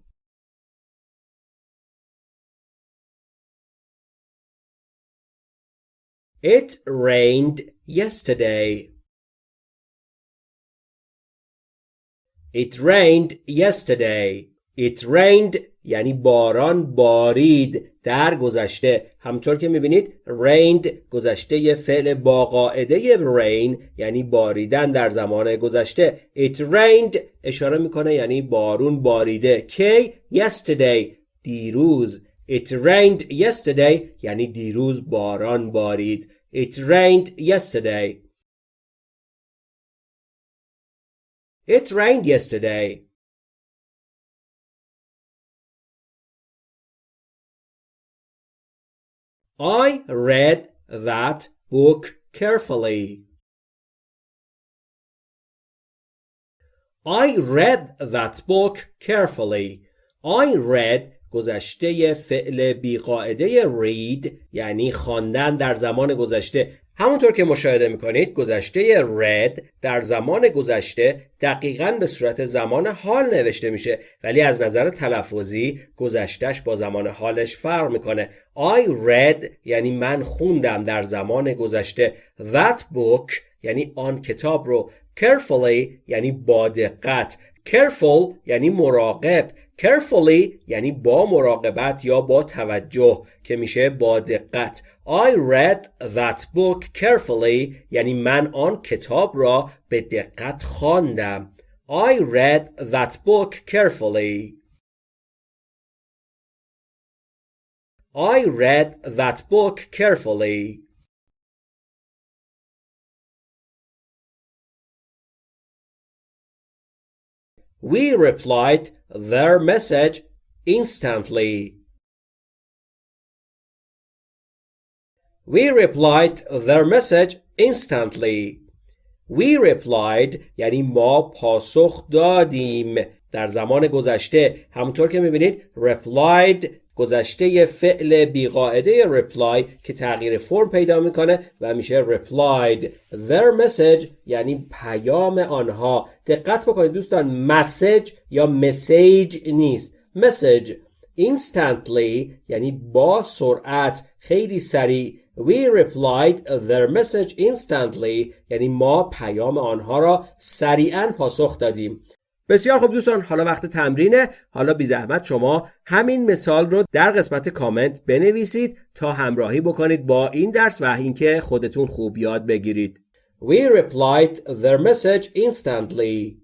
It rained yesterday. It rained yesterday. It rained یعنی باران بارید در گذشته. همطور که می‌بینید rained گذشته فعل با قاعده rain یعنی باریدن در زمان گذشته. It rained اشاره می‌کنه یعنی بارون باریده. کی yesterday دیروز. It rained yesterday یعنی دیروز باران بارید. It rained yesterday. It rained yesterday. I read that book carefully. I read that book carefully. I read گذشته فعل بیقاعده read یعنی خواندن در زمان گذشته همونطور که مشاهده می‌کنید گذشته read در زمان گذشته دقیقا به صورت زمان حال نوشته میشه ولی از نظر تلفظی گذشتش با زمان حالش فرق می‌کنه. I read یعنی من خوندم در زمان گذشته. That book یعنی آن کتاب رو. Carefully یعنی با دقت. Careful یعنی مراقب carefully یعنی با مراقبت یا با توجه که میشه با دقت I read that book carefully یعنی من آن کتاب را به دقت خواندم I read that book carefully I read that book carefully We replied their message instantly. We replied their message instantly. We replied یعنی ما پاسخ دادیم در زمان گذشته همونطور که میبینید replied گذشته فعل بیقاعده reply که تغییر فرم پیدا می‌کنه و میشه replied their message یعنی پیام آنها. دقت بکنید دوستان message یا message نیست. Message instantly یعنی با سرعت خیلی سریع. We replied their message instantly یعنی ما پیام آنها را سریعا پاسخ دادیم. بسیار خوب دوستان حالا وقت تمرینه. حالا بی زحمت شما همین مثال رو در قسمت کامنت بنویسید تا همراهی بکنید با این درس و اینکه خودتون خوب یاد بگیرید. We replied their message instantly.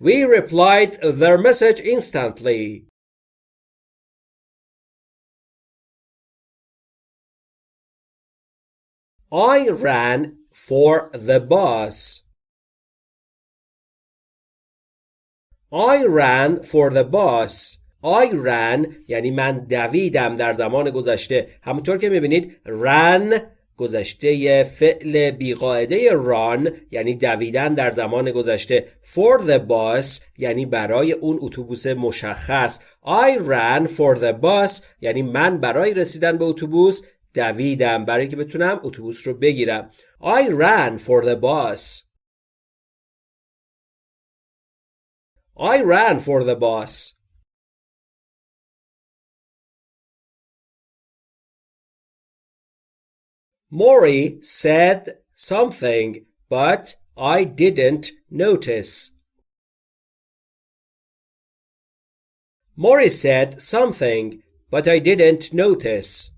We replied their message instantly. I ran for the bus. I ran for the bus. I ran یعنی من دویدم در زمان گذشته. همونطور که می‌بینید ran گذشته فعل بیقاعده run یعنی دویدن در زمان گذشته. For the bus یعنی برای اون اتوبوس مشخص. I ran for the bus یعنی من برای رسیدن به اتوبوس دویدم برای که بتونم اتوبوس رو بگیرم. I ran for the bus I ran for the bus Maury said something but I didn't notice Maury said something but I didn't notice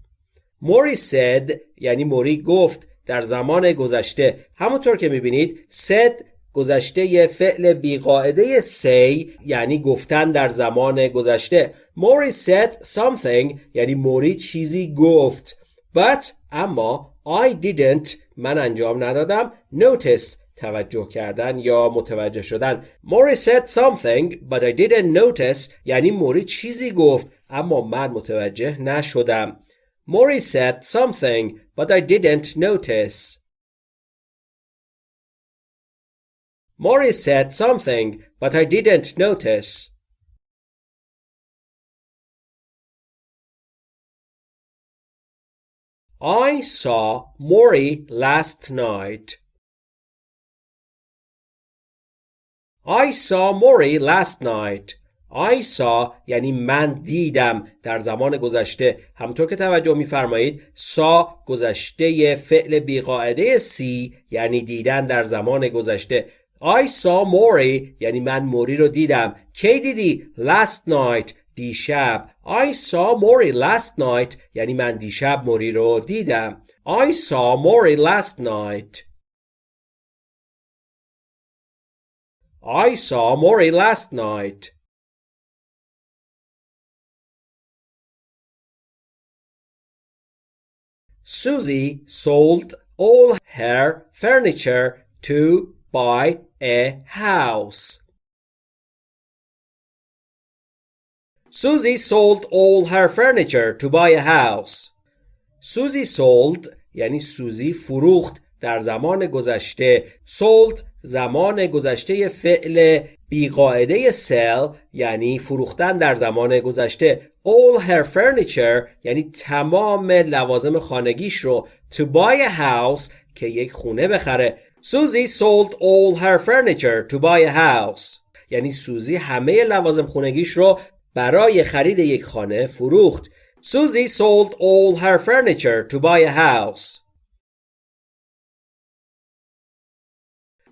موری said یعنی موری گفت در زمان گذشته همونطور که میبینید said گذشته فعل بیقاعده say یعنی گفتن در زمان گذشته. موری said something یعنی موری چیزی گفت. But اما I didn't من انجام ندادم. Notice توجه کردن یا متوجه شدن. موری said something but I didn't notice یعنی موری چیزی گفت اما من متوجه نشدم. Maury said something, but I didn't notice. Maury said something, but I didn't notice. I saw Maury last night. I saw Maury last night. I saw یعنی من دیدم در زمان گذشته همطور که توجه میفرمایید سا گذشته فعل بیقاعده سی یعنی دیدن در زمان گذشته I saw موری یعنی من موری رو دیدم کی دیدی؟ last night دیشب I saw موری last night یعنی من دیشب موری رو دیدم I saw موری last night I saw موری last night Susie sold all her furniture to buy a house. Susie sold all her furniture to buy a house. Susie sold یعنی سوزی فروخت در زمان گذشته sold زمان گذشته فعل بیقاعده sell یعنی فروختن در زمان گذشته all her furniture یعنی تمام لوازم خانگیش رو to buy a house که یک خونه بخره Susie sold all her furniture to buy a house یعنی سوزی همه لوازم خانگیش رو برای خرید یک خانه فروخت Susie sold all her furniture to buy a house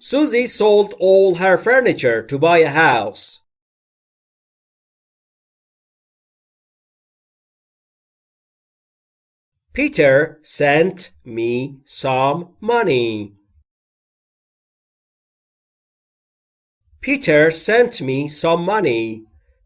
Susie sold all her furniture to buy a house. Peter sent me some money. Peter sent me some money.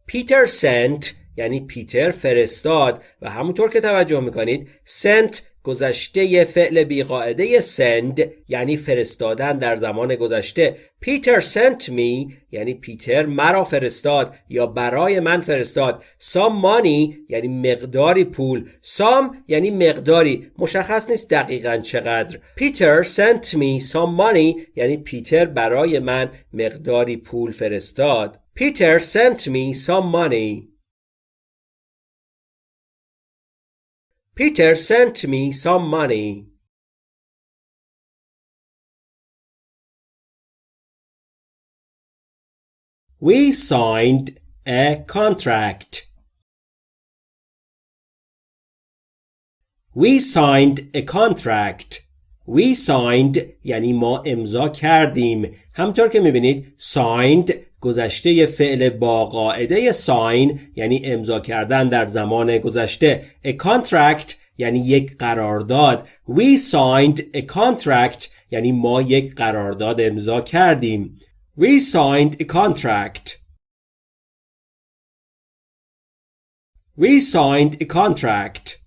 Peter sent یعنی پیتر فرستاد و همونطور که توجه می‌کنید sent گذشته فعل بیقاعده send یعنی فرستادن در زمان گذشته. پیتر sent me یعنی پیتر مرا فرستاد یا برای من فرستاد. Some money یعنی مقداری پول. Some یعنی مقداری. مشخص نیست دقیقا چقدر. پیتر sent me some money یعنی پیتر برای من مقداری پول فرستاد. پیتر sent me some money. Peter sent me some money. We signed a contract. We signed a contract. We signed یعنی ما امضا کردیم. همطور که میبینید signed گذشته فعل با قاعده sign یعنی امضا کردن در زمان گذشته a contract یعنی یک قرارداد. We signed a contract یعنی ما یک قرارداد امضا کردیم. We signed a contract. We signed a contract.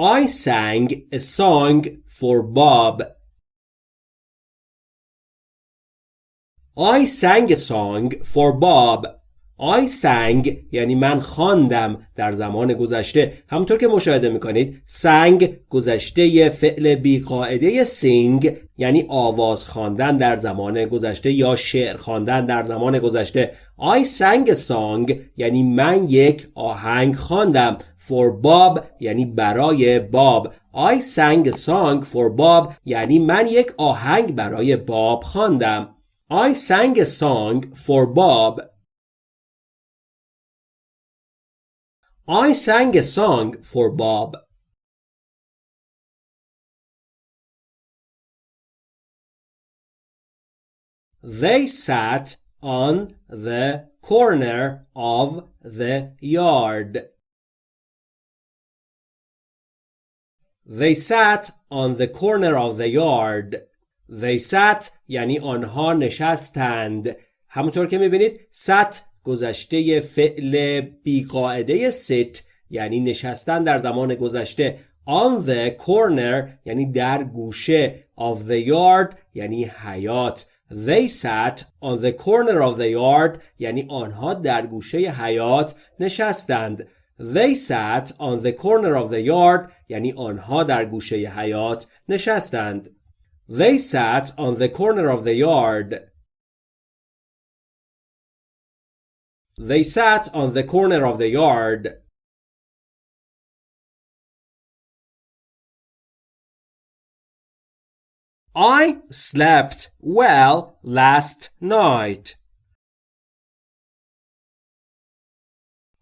I sang a song for Bob. I sang a song for Bob. I sang یعنی من خواندم در زمان گذشته همطور که مشاهده می‌کنید سنگ گذشته فعل بیقاعده سینگ یعنی آواز خواندن در زمان گذشته یا شعر خواندن در زمان گذشته. I sang a song یعنی من یک آهنگ خواندم. For Bob یعنی برای باب. I sang a song for Bob یعنی من یک آهنگ برای باب خواندم. I sang a song for Bob. I sang a song for Bob. They sat on the corner of the yard. They sat on the corner of the yard. They sat یعنی آنها نشستند. همونطور که می‌بینید sat گذشته فعل بیقاعده sit یعنی نشستن در زمان گذشته on the corner یعنی در گوشه of the yard یعنی حیات they sat on the corner of the yard یعنی آنها در گوشه حیات نشستند they sat on the corner of the yard یعنی آنها در گوشه حیات نشستند they sat on the corner of the yard They sat on the corner of the yard. I slept well last night.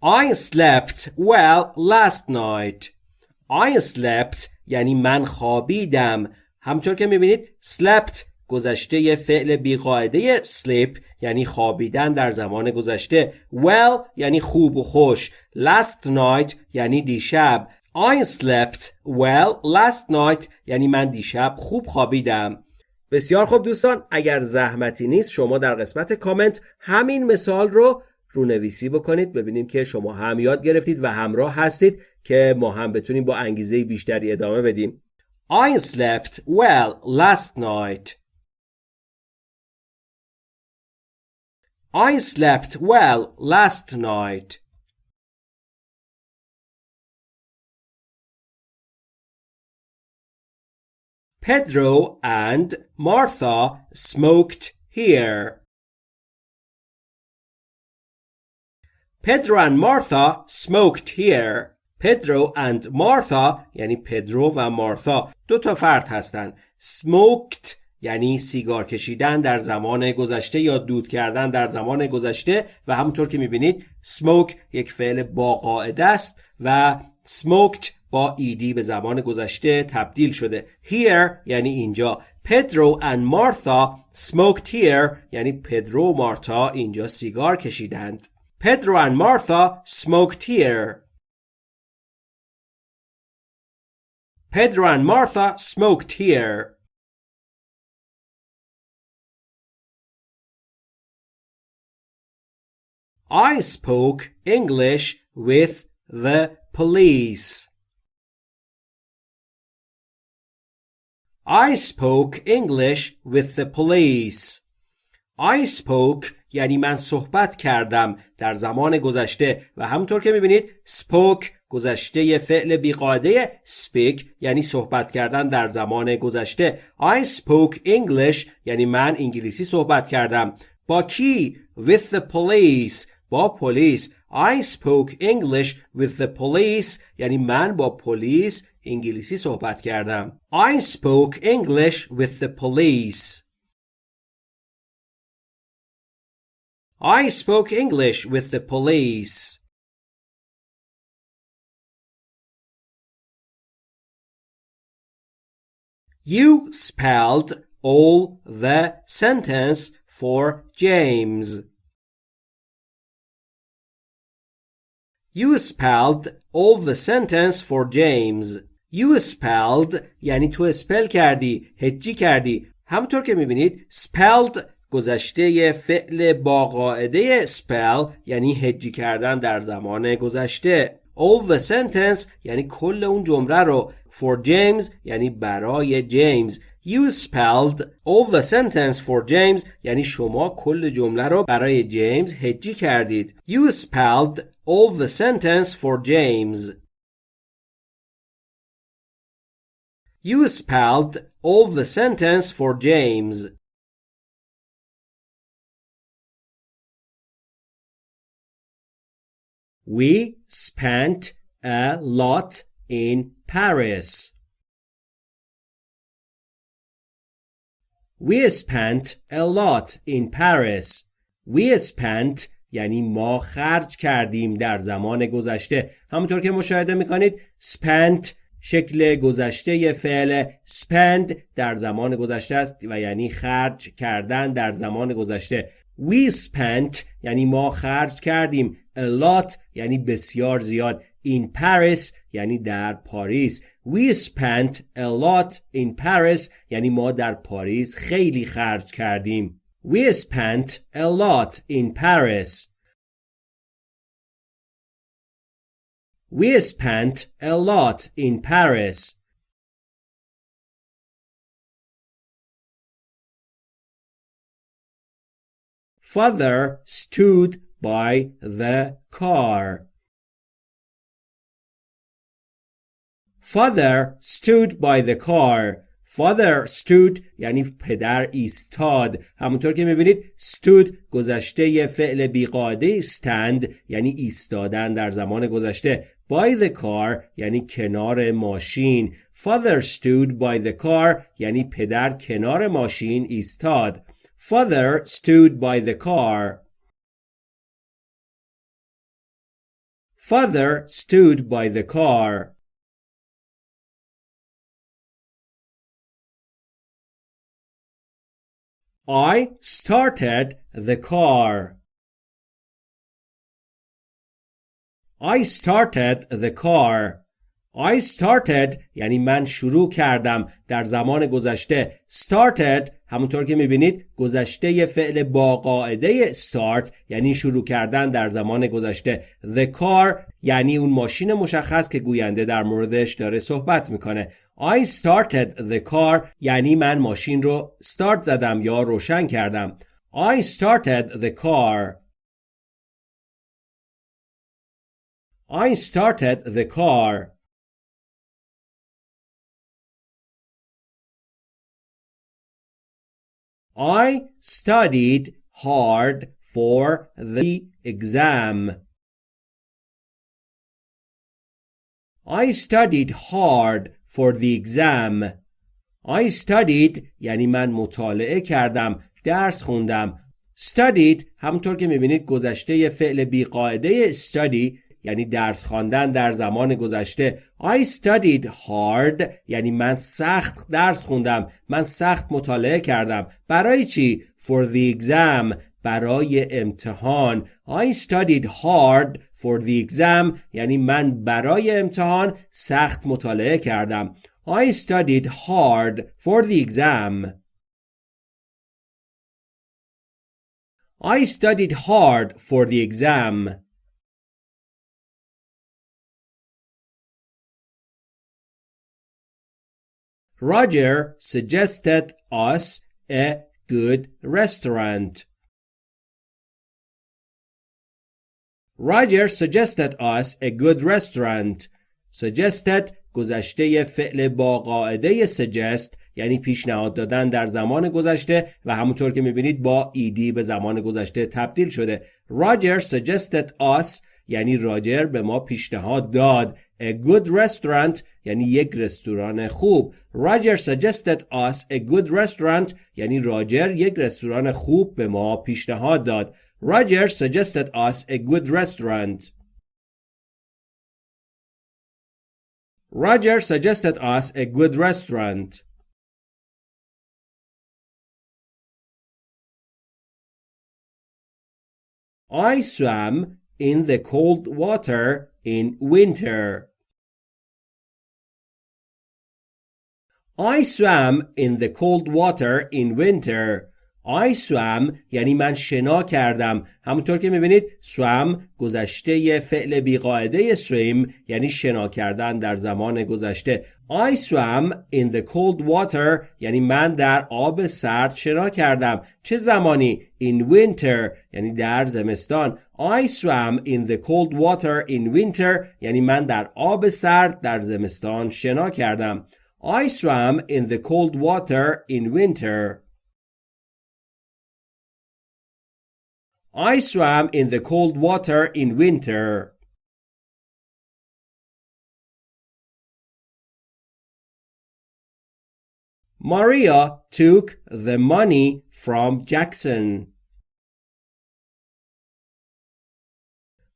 I slept well last night. I slept یعنی من خوابیدم. همطور که می‌بینید slept گذشته فعل بیقاعده sleep یعنی خوابیدن در زمان گذشته well یعنی خوب و خوش last night یعنی دیشب I slept well last night یعنی من دیشب خوب خوابیدم. بسیار خوب دوستان اگر زحمتی نیست شما در قسمت کامنت همین مثال رو رونویسی بکنید. ببینیم که شما هم یاد گرفتید و همراه هستید که ما هم بتونیم با انگیزه بیشتری ادامه بدیم. I slept well last night. I slept well last night. Pedro and Martha smoked here. Pedro and Martha smoked here. Pedro and Martha یعنی پدرو و مارتا دو تا فرد هستند. smoked یعنی سیگار کشیدن در زمان گذشته یا دود کردن در زمان گذشته و همونطور که می‌بینید smoke یک فعل با است و smoked با ایدی به زمان گذشته تبدیل شده here یعنی اینجا پدرو and مارتا smoked here یعنی پدرو و مارتا اینجا سیگار کشیدند پدرو and مارتا smoked here Pedro and Martha smoked here. I spoke English with the police. I spoke English with the police. I spoke یعنی من صحبت کردم در زمان گذشته و همونطور که می‌بینید spoke گذشته فعل بیقاعده speak یعنی صحبت کردن در زمان گذشته. I spoke English یعنی من انگلیسی صحبت کردم. با کی؟ With the police. با پلیس. I spoke English with the police یعنی من با پلیس انگلیسی صحبت کردم I spoke English with the police I spoke English with the police. You spelled all the sentence for James. You spelled all the sentence for James. You spelled یعنی تو اسپل کردی هجی کردی. همونطور که می‌بینید spelled گذشته فعل با قاعده spell یعنی هجی کردن در زمان گذشته. All the sentence یعنی کل اون جمله رو. For James یعنی برای جیمز You spelled all the sentence for James یعنی شما کل جمله رو برای جیمز هجی کردید. You spelled all the sentence for James You spelled all the sentence for James We spent a lot in Paris. We spent a lot in Paris. We spent یعنی ما خرج کردیم در زمان گذشته. همونطور که مشاهده می‌کنید spent شکل گذشته فعل spend در زمان گذشته است و یعنی خرج کردن در زمان گذشته. We spent یعنی ما خرج کردیم. a lot یعنی بسیار زیاد. in Paris یعنی در پاریس. We spent a lot in Paris یعنی ما در پاریس خیلی خرج کردیم. We spent a lot in Paris We spent a lot in Paris Father stood by the car. Father stood by the car. Father stood یعنی پدر ایستاد همونطور که می‌بینید stood گذشته فعل بیقاعده stand یعنی ایستادن در زمان گذشته by the car یعنی کنار ماشین Father stood by the car یعنی پدر کنار ماشین ایستاد Father stood by the car. Father stood by the car. I started the car. I started the car. I started یعنی من شروع کردم در زمان گذشته started همونطور که می‌بینید گذشته فعل با قاعده start یعنی شروع کردن در زمان گذشته the car یعنی اون ماشین مشخص که گوینده در موردش داره صحبت می‌کنه I started the car یعنی من ماشین رو start زدم یا روشن کردم I started the car I started the car I studied hard for the exam. I studied hard for the exam. I studied یعنی من مطالعه کردم درس خوندم. Studied همونطور که می‌بینید گذشته فعل بیقاعده study یعنی درس خواندن در زمان گذشته. I studied hard یعنی من سخت درس خوندم. من سخت مطالعه کردم. برای چی؟ For the exam. برای امتحان I studied hard for the exam یعنی من برای امتحان سخت مطالعه کردم I studied hard for the exam I studied hard for the exam. Roger suggested us a good restaurant. Roger suggested us a good restaurant. Suggested گذشته فعل با قاعده suggest یعنی پیشنهاد دادن در زمان گذشته و همونطور که می‌بینید با ایدی به زمان گذشته تبدیل شده. Roger suggested us یعنی راجر به ما پیشنهاد داد A good restaurant یعنی یک رستوران خوب Roger suggested us a good restaurant یعنی راجر یک رستوران خوب به ما پیشنهاد داد Roger suggested us a good restaurant Roger suggested us a good restaurant I swam in the cold water in winter. I swam in the cold water in winter. I swam یعنی من شنا کردم. همونطور که می‌بینید swam گذشته فعل بیقاعده swim یعنی شنا کردن در زمان گذشته. I swam in the cold water یعنی من در آب سرد شنا کردم. چه زمانی؟ in winter یعنی در زمستان. I swam in the cold water in winter یعنی من در آب سرد در زمستان شنا کردم. I swam in the cold water in winter. I swam in the cold water in winter. Maria took the money from Jackson.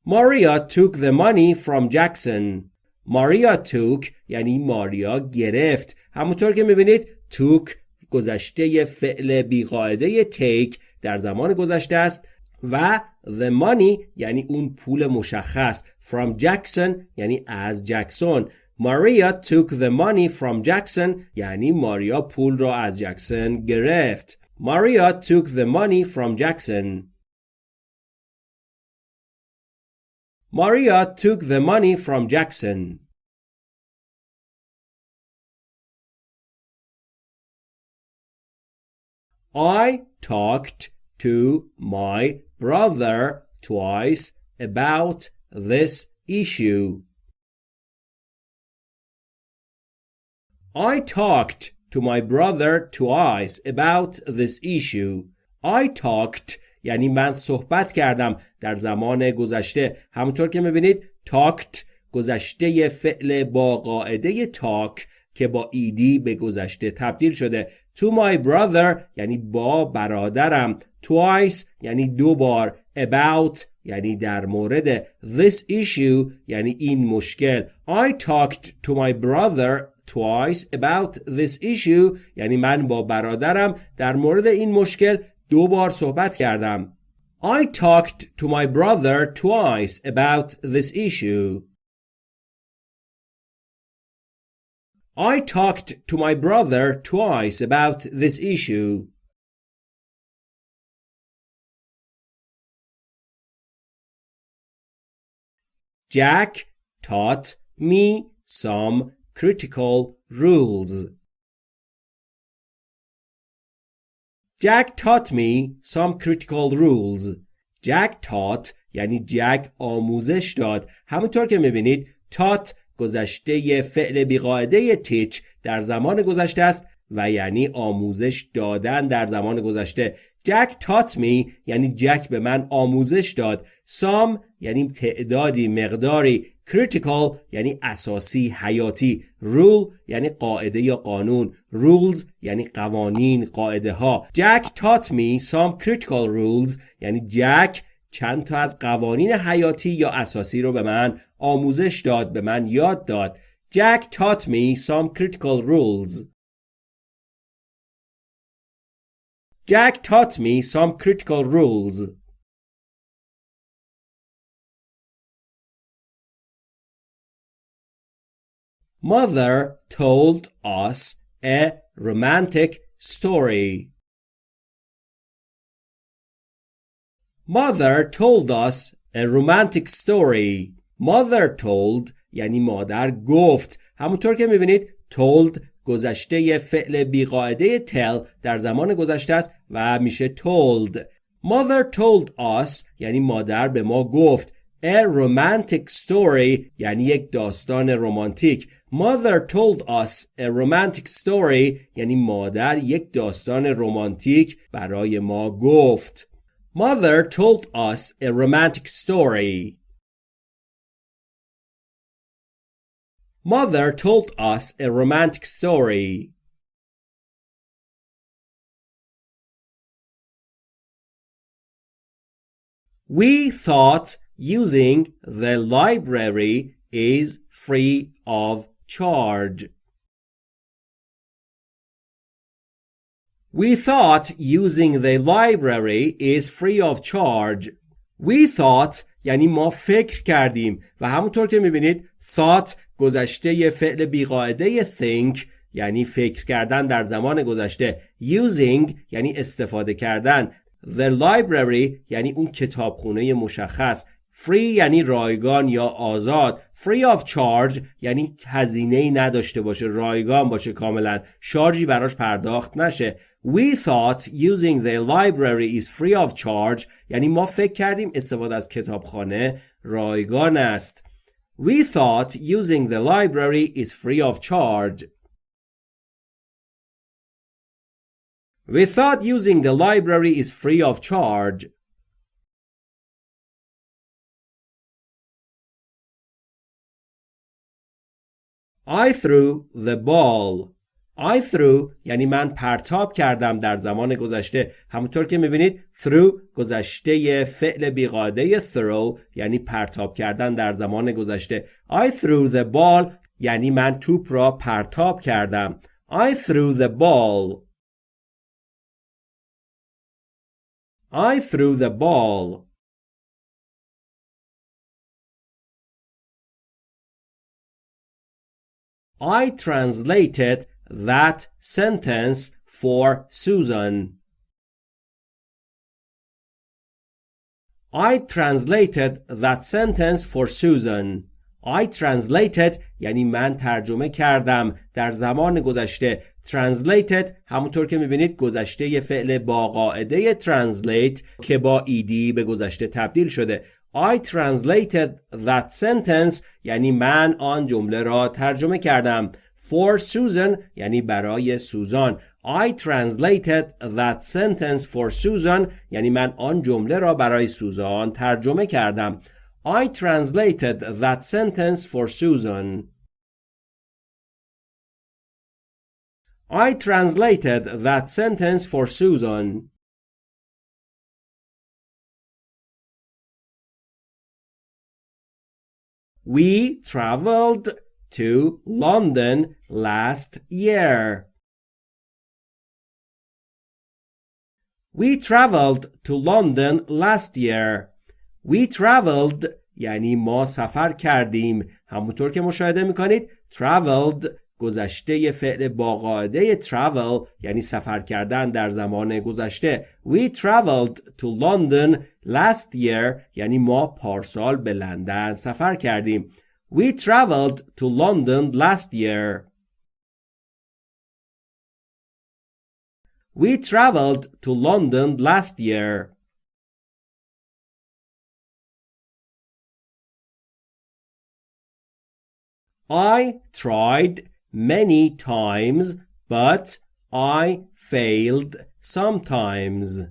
Maria took the money from Jackson. Maria took یعنی ماریا گرفت همونطور که میبینید took گذشته فعل بیقاعده take در زمان گذشته است و the money یعنی اون پول مشخص from Jackson یعنی از جکسون Maria took the money from Jackson یعنی ماریا پول را از جکسون گرفت Maria took the money from Jackson Maria took the money from Jackson I talked to my brother twice about this issue. I talked to my brother twice about this issue. I talked یعنی من صحبت کردم در زمان گذشته همونطور که می‌بینید talked گذشته فعل با قاعده talk که با ایدی به گذشته تبدیل شده to my brother یعنی با برادرم twice یعنی دو بار about یعنی در مورد this issue یعنی این مشکل I talked to my brother twice about this issue یعنی من با برادرم در مورد این مشکل دو بار صحبت کردم I talked to my brother twice about this issue I talked to my brother twice about this issue Jack taught me some critical rules. Jack taught me some critical rules. Jack taught یعنی جک آموزش داد. همونطور که می‌بینید taught گذشته فعل بیقاعده teach در زمان گذشته است و یعنی آموزش دادن در زمان گذشته. جک تات می یعنی جک به من آموزش داد. سام یعنی تعدادی مقداری. Critical یعنی اساسی حیاتی. Rule یعنی قاعده یا قانون. Rules یعنی قوانین قاعده ها جک taught me some critical rules یعنی جک چند تا از قوانین حیاتی یا اساسی رو به من آموزش داد به من یاد داد. جک taught me some critical rules. Jack taught me some critical rules. Mother told us a romantic story. Mother told us a romantic story. Mother told یعنی مادر گفت همونطور که میبینید told گذشته فعل بیقاعده tell در زمان گذشته است و میشه told. Mother told us یعنی مادر به ما گفت A romantic story یعنی یک داستان رمانتیک. Mother told us a romantic story یعنی مادر یک داستان رمانتیک برای ما گفت. Mother told us a romantic story. Mother told us a romantic story We thought using the library is free of charge. We thought using the library is free of charge. We thought یعنی ما فکر کردیم و همونطور که می‌بینید thought گذشته فعل بیقاعده think یعنی فکر کردن در زمان گذشته using یعنی استفاده کردن The library یعنی اون کتابخونه مشخص. Free یعنی رایگان یا آزاد Free of charge یعنی هزینه ای نداشته باشه رایگان باشه کاملا شارژی براش پرداخت نشه We thought using the library is free of charge یعنی ما فکر کردیم استفاده از کتابخانه رایگان است We thought using the library is free of charge We thought using the library is free of charge. I threw the ball. I threw یعنی من پرتاب کردم در زمان گذشته همونطور که می‌بینید threw گذشته فعل بیقاعده throw یعنی پرتاب کردن در زمان گذشته I threw the ball یعنی من توپ را پرتاب کردم I threw the ball I threw the ball. I translated that sentence for Susan. I translated that sentence for Susan. I translated یعنی من ترجمه کردم در زمان گذشته translated همونطور که می‌بینید گذشته فعل با قاعده translate که با ایدی به گذشته تبدیل شده I translated that sentence یعنی من آن جمله را ترجمه کردم for Susan یعنی برای سوزان I translated that sentence for Susan یعنی من آن جمله را برای سوزان ترجمه کردم I translated that sentence for Susan. I translated that sentence for Susan. We traveled to London last year. We traveled to London last year. We traveled یعنی ما سفر کردیم همونطور که مشاهده میکنید traveled گذشته فعل با قاعده travel یعنی سفر کردن در زمان گذشته We traveled to London last year یعنی ما پارسال به لندن سفر کردیم We traveled to London last year We traveled to London last year I tried many times, but I failed sometimes.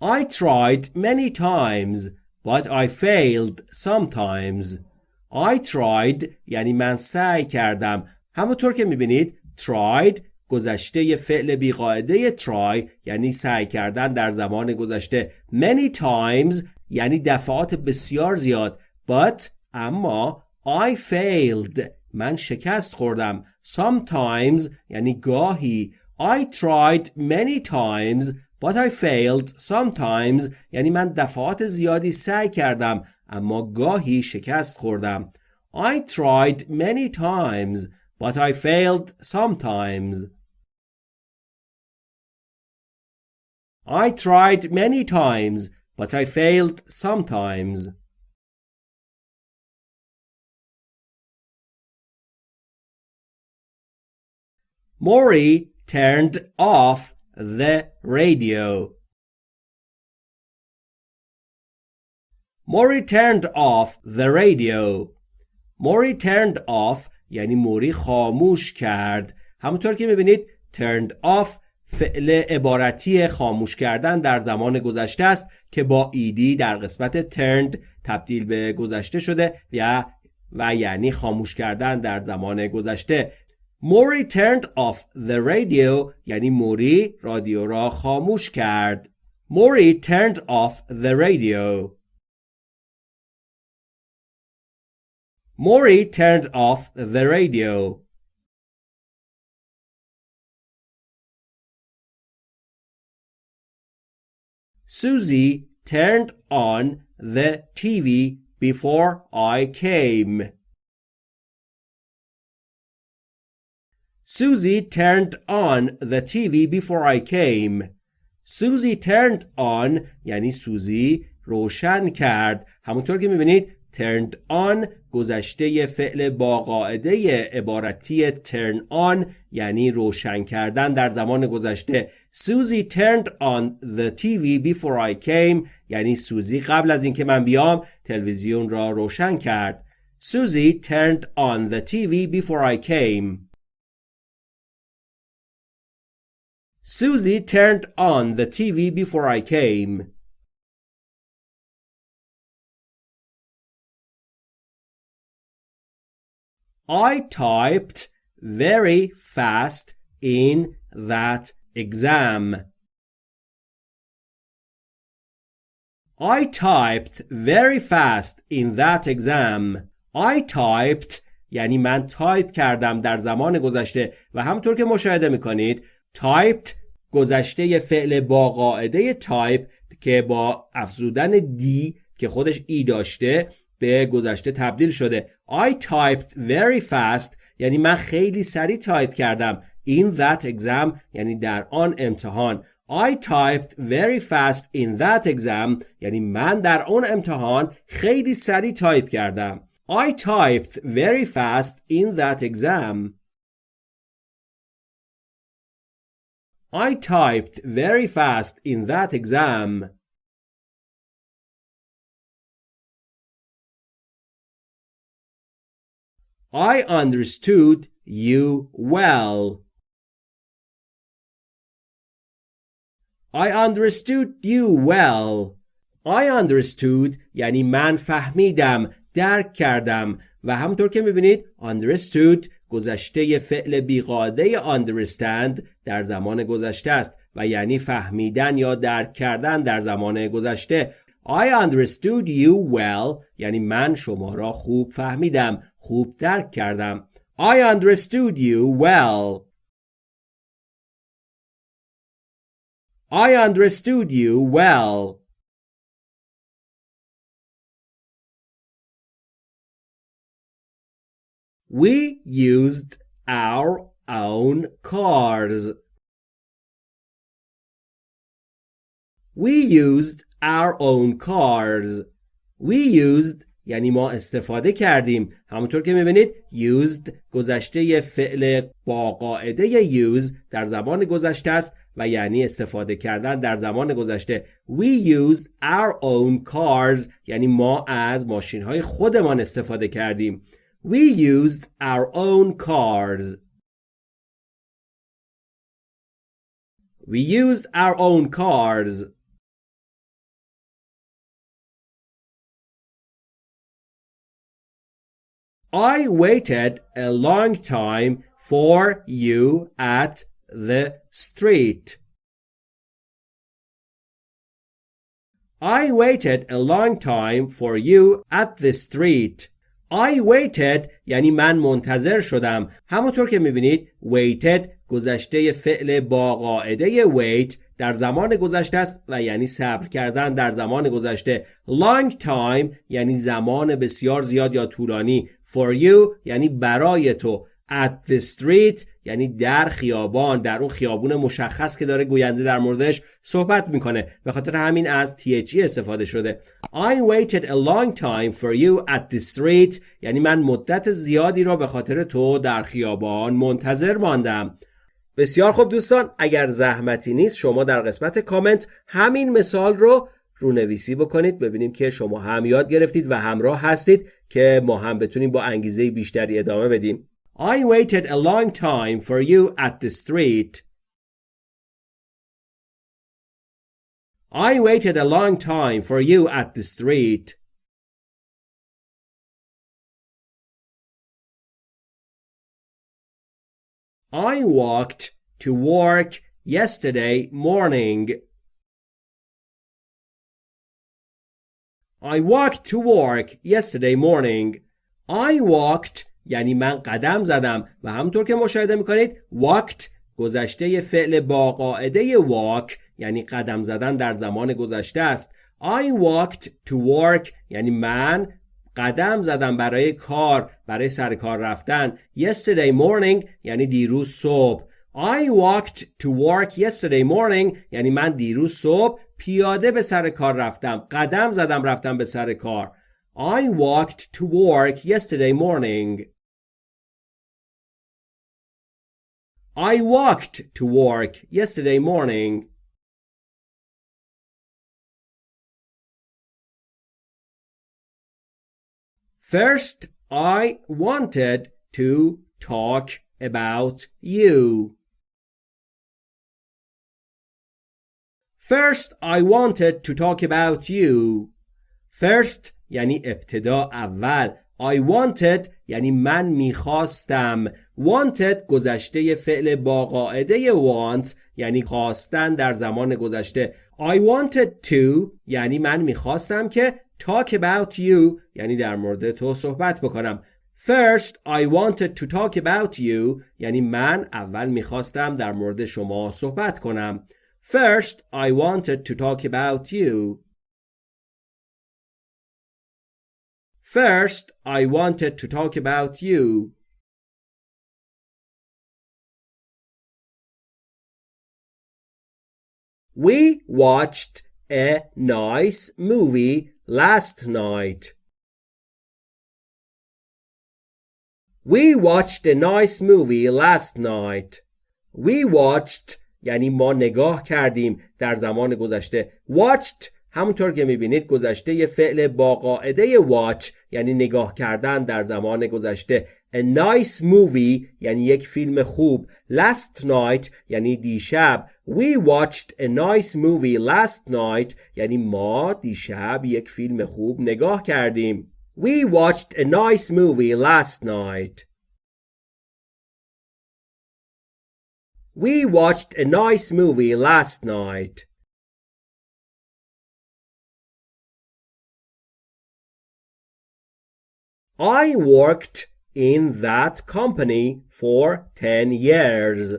I tried many times, but I failed sometimes. I tried یعنی من سعی کردم. همونطور که می‌بینید tried گذشته فعل بیقاعده try یعنی سعی کردن در زمان گذشته many times یعنی دفعات بسیار زیاد But اما I failed من شکست خوردم Sometimes یعنی گاهی I tried many times but I failed sometimes یعنی من دفعات زیادی سعی کردم اما گاهی شکست خوردم I tried many times but I failed sometimes I tried many times, but I failed sometimes. Maury turned off the radio. Maury turned off the radio. Maury turned off یعنی موری خاموش کرد. همونطور که می‌بینید turned off فعل عبارتی خاموش کردن در زمان گذشته است که با ایدی در قسمت turned تبدیل به گذشته شده و و یعنی خاموش کردن در زمان گذشته موری turned off the radio یعنی موری رادیو را خاموش کرد موری turned off the radio موری turned off the radio Susie turned on the TV before I came. Susie turned on the TV before I came. Susie turned on یعنی سوزی روشن کرد. همونطور که می‌بینید turned on گذشته فعل با قاعده عبارتی turn on یعنی روشن کردن در زمان گذشته Susie turned on the TV before I came یعنی سوزی قبل از اینکه من بیام تلویزیون را روشن کرد Susie turned on the TV before I came Susie turned on the TV before I came I typed very fast in that exam. I typed very fast in that exam. I typed یعنی من تایپ کردم در زمان گذشته و همطور که مشاهده میکنید typed گذشته فعل با قاعده تایپ که با افزودن d که خودش e داشته به گذشته تبدیل شده. I typed very fast. یعنی من خیلی سریع تایپ کردم. In that exam. یعنی در آن امتحان. I typed very fast in that exam. یعنی من در آن امتحان خیلی سریع تایپ کردم. I typed very fast in that exam. I typed very fast in that exam I understood you well. I understood you well. I understood یعنی من فهمیدم درک کردم و همطور که میبینید understood گذشته فعل بیقاده understand در زمان گذشته است و یعنی فهمیدن یا درک کردن در زمان گذشته. I understood you well یعنی من شما را خوب فهمیدم خوب درک کردم. I understood you well. I understood you well. We used our own cars. We used our own cars. We used یعنی ما استفاده کردیم همونطور که می‌بینید used گذشته فعل با قاعده use در زمان گذشته است و یعنی استفاده کردن در زمان گذشته we used our own cars یعنی ما از ماشین های خودمان استفاده کردیم we used our own cars we used our own cars I waited a long time for you at the street. I waited a long time for you at the street. I waited یعنی من منتظر شدم. همونطور که می‌بینید waited گذشته فعل با قاعده wait در زمان گذشته است و یعنی صبر کردن در زمان گذشته. Long time یعنی زمان بسیار زیاد یا طولانی. For you یعنی برای تو. At the street یعنی در خیابان در اون خیابون مشخص که داره گوینده در موردش صحبت می‌کنه. به خاطر همین از THE استفاده شده. I waited a long time for you at the street. یعنی من مدت زیادی را به خاطر تو در خیابان منتظر ماندم. بسیار خوب دوستان اگر زحمتی نیست شما در قسمت کامنت همین مثال رو رونویسی بکنید. ببینیم که شما هم یاد گرفتید و همراه هستید که ما هم بتونیم با انگیزه بیشتری ادامه بدیم. I waited a long time for you at the street. I waited a long time for you at the street. I walked to work yesterday morning. I walked to work yesterday morning. I walked یعنی من قدم زدم و همطور که مشاهده می‌کنید walked گذشته فعل با قاعده walk یعنی قدم زدن در زمان گذشته است. I walked to work یعنی من قدم زدم برای کار برای سر کار رفتن. Yesterday morning یعنی دیروز صبح. I walked to work yesterday morning یعنی من دیروز صبح پیاده به سر کار رفتم. قدم زدم رفتم به سر کار. I walked to work yesterday morning. I walked to work yesterday morning First, I wanted to talk about you. First, I wanted to talk about you. First یعنی ابتدا اول I wanted یعنی من می‌خواستم. wanted گذشته فعل با قاعده want یعنی خواستن در زمان گذشته. I wanted to یعنی من می‌خواستم که talk about you یعنی در مورد تو صحبت بکنم. First I wanted to talk about you یعنی من اول می‌خواستم در مورد شما صحبت کنم. First I wanted to talk about you. First I wanted to talk about you We watched a nice movie last night. We watched a nice movie last night. We watched یعنی ما نگاه کردیم در زمان گذشته. Watched همونطور که می‌بینید گذشته فعل با قاعده watch یعنی نگاه کردن در زمان گذشته A nice movie یعنی یک فیلم خوب Last night یعنی دیشب We watched a nice movie last night یعنی ما دیشب یک فیلم خوب نگاه کردیم We watched a nice movie last night We watched a nice movie last night I worked in that company for 10 years.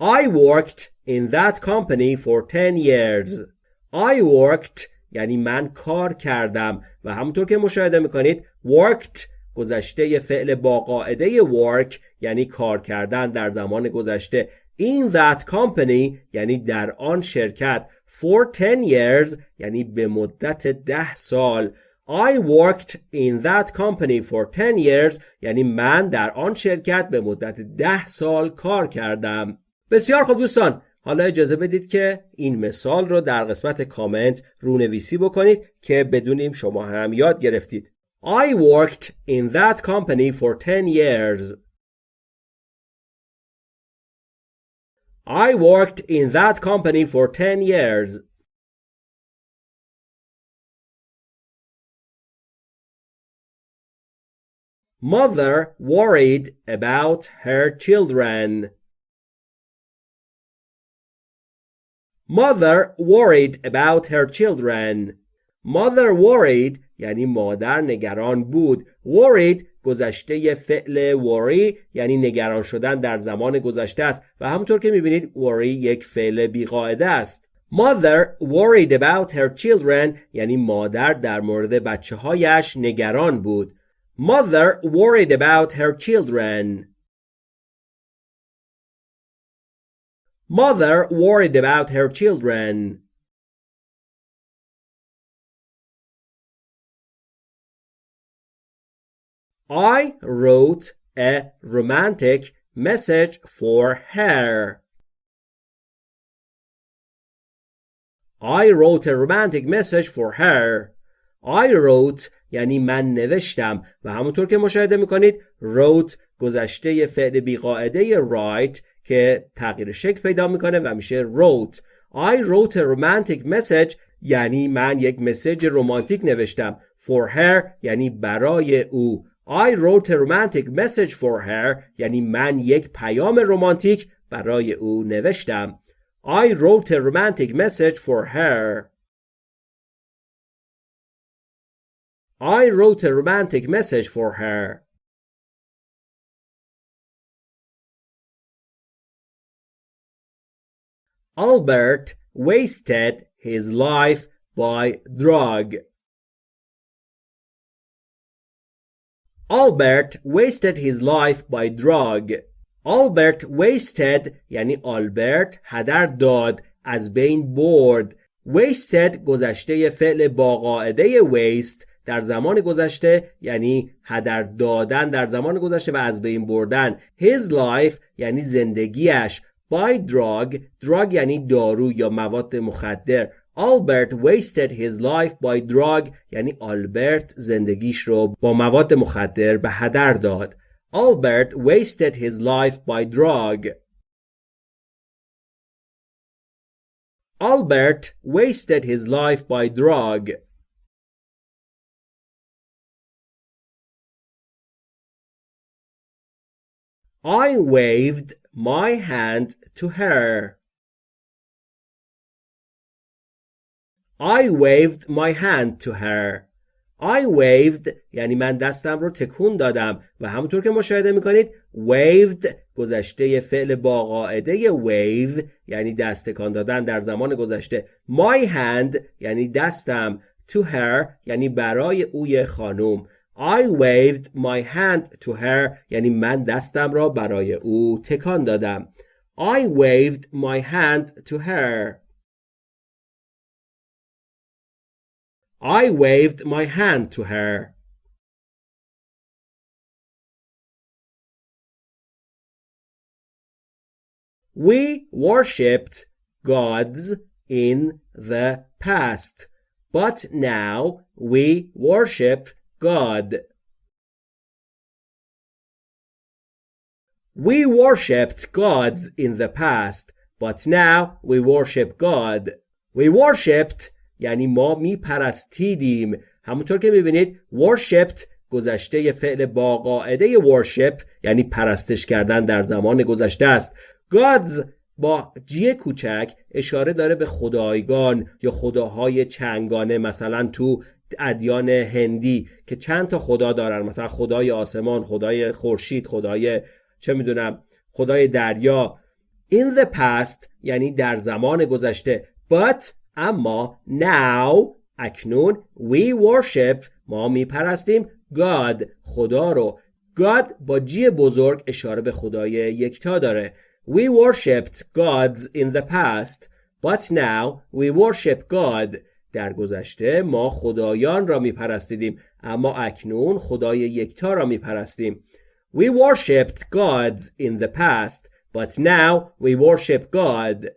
I worked in that company for 10 years. I worked یعنی من کار کردم و همونطور که مشاهده می‌کنید worked گذشته فعل با قاعده work یعنی کار کردن در زمان گذشته in that company یعنی در آن شرکت for 10 years یعنی به مدت ده سال I worked in that company for 10 years یعنی من در آن شرکت به مدت ده سال کار کردم. بسیار خوب دوستان حالا اجازه بدید که این مثال رو در قسمت کامنت رونویسی بکنید که بدونیم شما هم یاد گرفتید. I worked in that company for 10 years. I worked in that company for 10 years. Mother worried about her children. Mother worried about her children. Mother worried یعنی مادر نگران بود. Worried گذشته فعل worry یعنی نگران شدن در زمان گذشته است و همونطور که می‌بینید worry یک فعل بیقاعده است Mother worried about her children یعنی مادر در مورد بچه هایش نگران بود Mother worried about her children. Mother worried about her children. I wrote a romantic message for her. I wrote a romantic message for her. I wrote یعنی من نوشتم و همونطور که مشاهده می‌کنید wrote گذشته فعل بیقاعده write که تغییر شکل پیدا می‌کنه و میشه wrote I wrote a romantic message یعنی من یک مسیج رومانتیک نوشتم for her یعنی برای او I wrote a romantic message for her یعنی من یک پیام رومانتیک برای او نوشتم I wrote a romantic message for her I wrote a romantic message for her. Albert wasted his life by drug. Albert wasted his life by drug. Albert wasted یعنی آلبرت هدر داد از بین برد. Wasted گذشته فعل با قاعده waste در زمان گذشته یعنی هدر دادن در زمان گذشته و از بین بردن. His life یعنی زندگیش. By drug drug یعنی دارو یا مواد مخدر. Albert wasted his life by drug یعنی آلبرت زندگیش رو با مواد مخدر به هدر داد Albert wasted his life by drug Albert wasted his life by drug I waved my hand to her. I waved my hand to her. I waved یعنی من دستم رو تکون دادم. و همونطور که مشاهده می‌کنید waved گذشته فعل با قاعده wave یعنی دست تکان دادن در زمان گذشته. My hand یعنی دستم to her یعنی برای اوی خانوم. I waved my hand to her یعنی من دستم را برای او تکان دادم. I waved my hand to her. I waved my hand to her We worshipped gods in the past, but now we worship God. We worshipped gods in the past, but now we worship God. We worshipped یعنی ما می پرستیدیم همونطور که می‌بینید worshipped گذشته فعل با قاعده worship یعنی پرستش کردن در زمان گذشته است. Gods با جی کوچک اشاره داره به خدایگان یا خداهای چنگانه مثلا تو ادیان هندی که چند تا خدا دارن. مثلا خدای آسمان خدای خورشید خدای چه می‌دونم خدای دریا. In the past یعنی در زمان گذشته. But اما now اکنون we worship ما میپرستیم God خدا رو God با جی بزرگ اشاره به خدای یکتا داره we worshipped gods in the past but now we worship God در گذشته ما خدایان را می پرستیدیم اما اکنون خدای یکتا را می پرستیم We worshipped gods in the past but now we worship God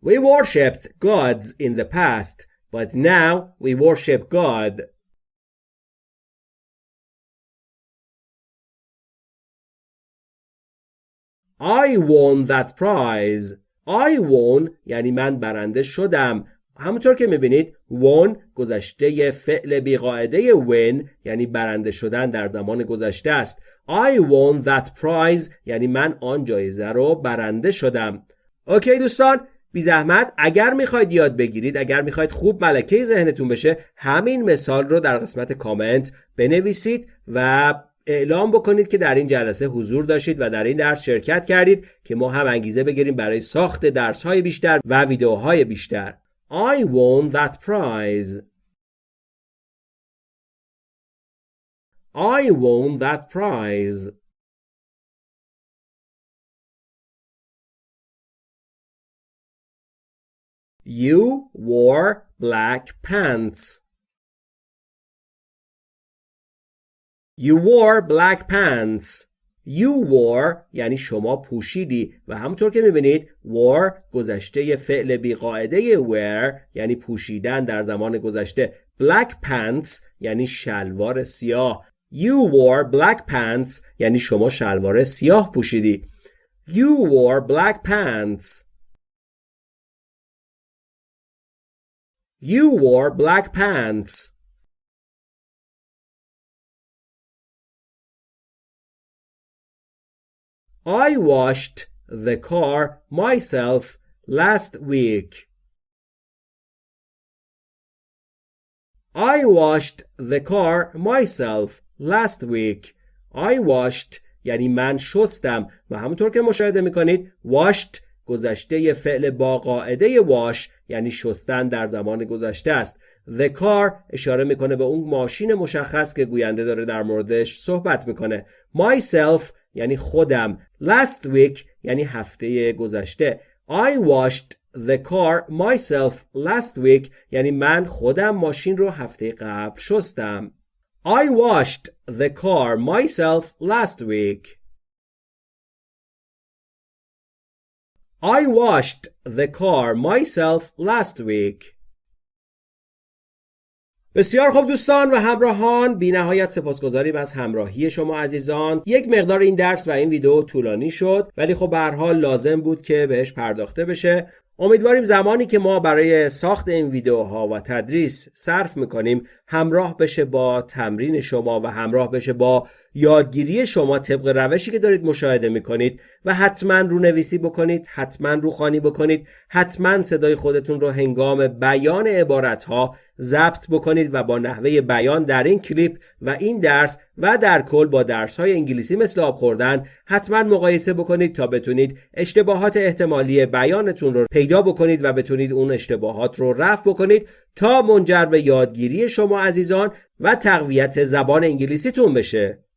We worshipped gods in the past but now we worship God. I won that prize. I won یعنی من برنده شدم همونطور که می‌بینید won گذشته فعل بیقاعده win یعنی برنده شدن در زمان گذشته است I won that prize یعنی من آن جایزه رو برنده شدم اوکی دوستان بی زحمت اگر می‌خواید یاد بگیرید اگر می‌خواید خوب ملکه ذهنتون بشه همین مثال رو در قسمت کامنت بنویسید و اعلام بکنید که در این جلسه حضور داشتید و در این درس شرکت کردید که ما هم انگیزه بگیریم برای ساخت درس های بیشتر و ویدیوهای بیشتر I won that prize
I won that prize. You wore black pants. You wore black pants. You wore یعنی شما پوشیدی. و همونطور که می‌بینید wore گذشته فعل بیقاعده wear یعنی پوشیدن در زمان گذشته. Black pants یعنی شلوار سیاه. You wore black pants یعنی شما شلوار سیاه پوشیدی. You wore black pants. You wore black pants I washed the car myself last week. I washed the car myself last week. I washed یعنی من شستم و همونطور که مشاهده میکنید washed گذشته فعل با قاعده wash یعنی شستن در زمان گذشته است. The car اشاره می‌کنه به اون ماشین مشخص که گوینده داره در موردش صحبت می‌کنه. Myself یعنی خودم. Last week یعنی هفته گذشته. I washed the car myself last week یعنی من خودم ماشین رو هفته قبل شستم. I washed the car myself last week. I washed the car myself last week. بسیار خوب دوستان و همراهان بی نهایت سپاسگزاریم از همراهی شما عزیزان. یک مقدار این درس و این ویدیو طولانی شد ولی خب به حال لازم بود که بهش پرداخته بشه. امیدواریم زمانی که ما برای ساخت این ویدیوها و تدریس صرف می‌کنیم همراه بشه با تمرین شما و همراه بشه با یادگیری شما طبق روشی که دارید مشاهده می‌کنید و حتما رو نویسی بکنید حتما رو خانی بکنید حتما صدای خودتون رو هنگام بیان عبارت ها ضبط بکنید و با نحوه بیان در این کلیپ و این درس و در کل با درس های انگلیسی مثل آب خوردن حتما مقایسه بکنید تا بتونید اشتباهات احتمالی بیانتون رو پیدا بکنید و بتونید اون اشتباهات رو رفع بکنید تا منجر به یادگیری شما عزیزان و تقویت زبان انگلیسیتون بشه.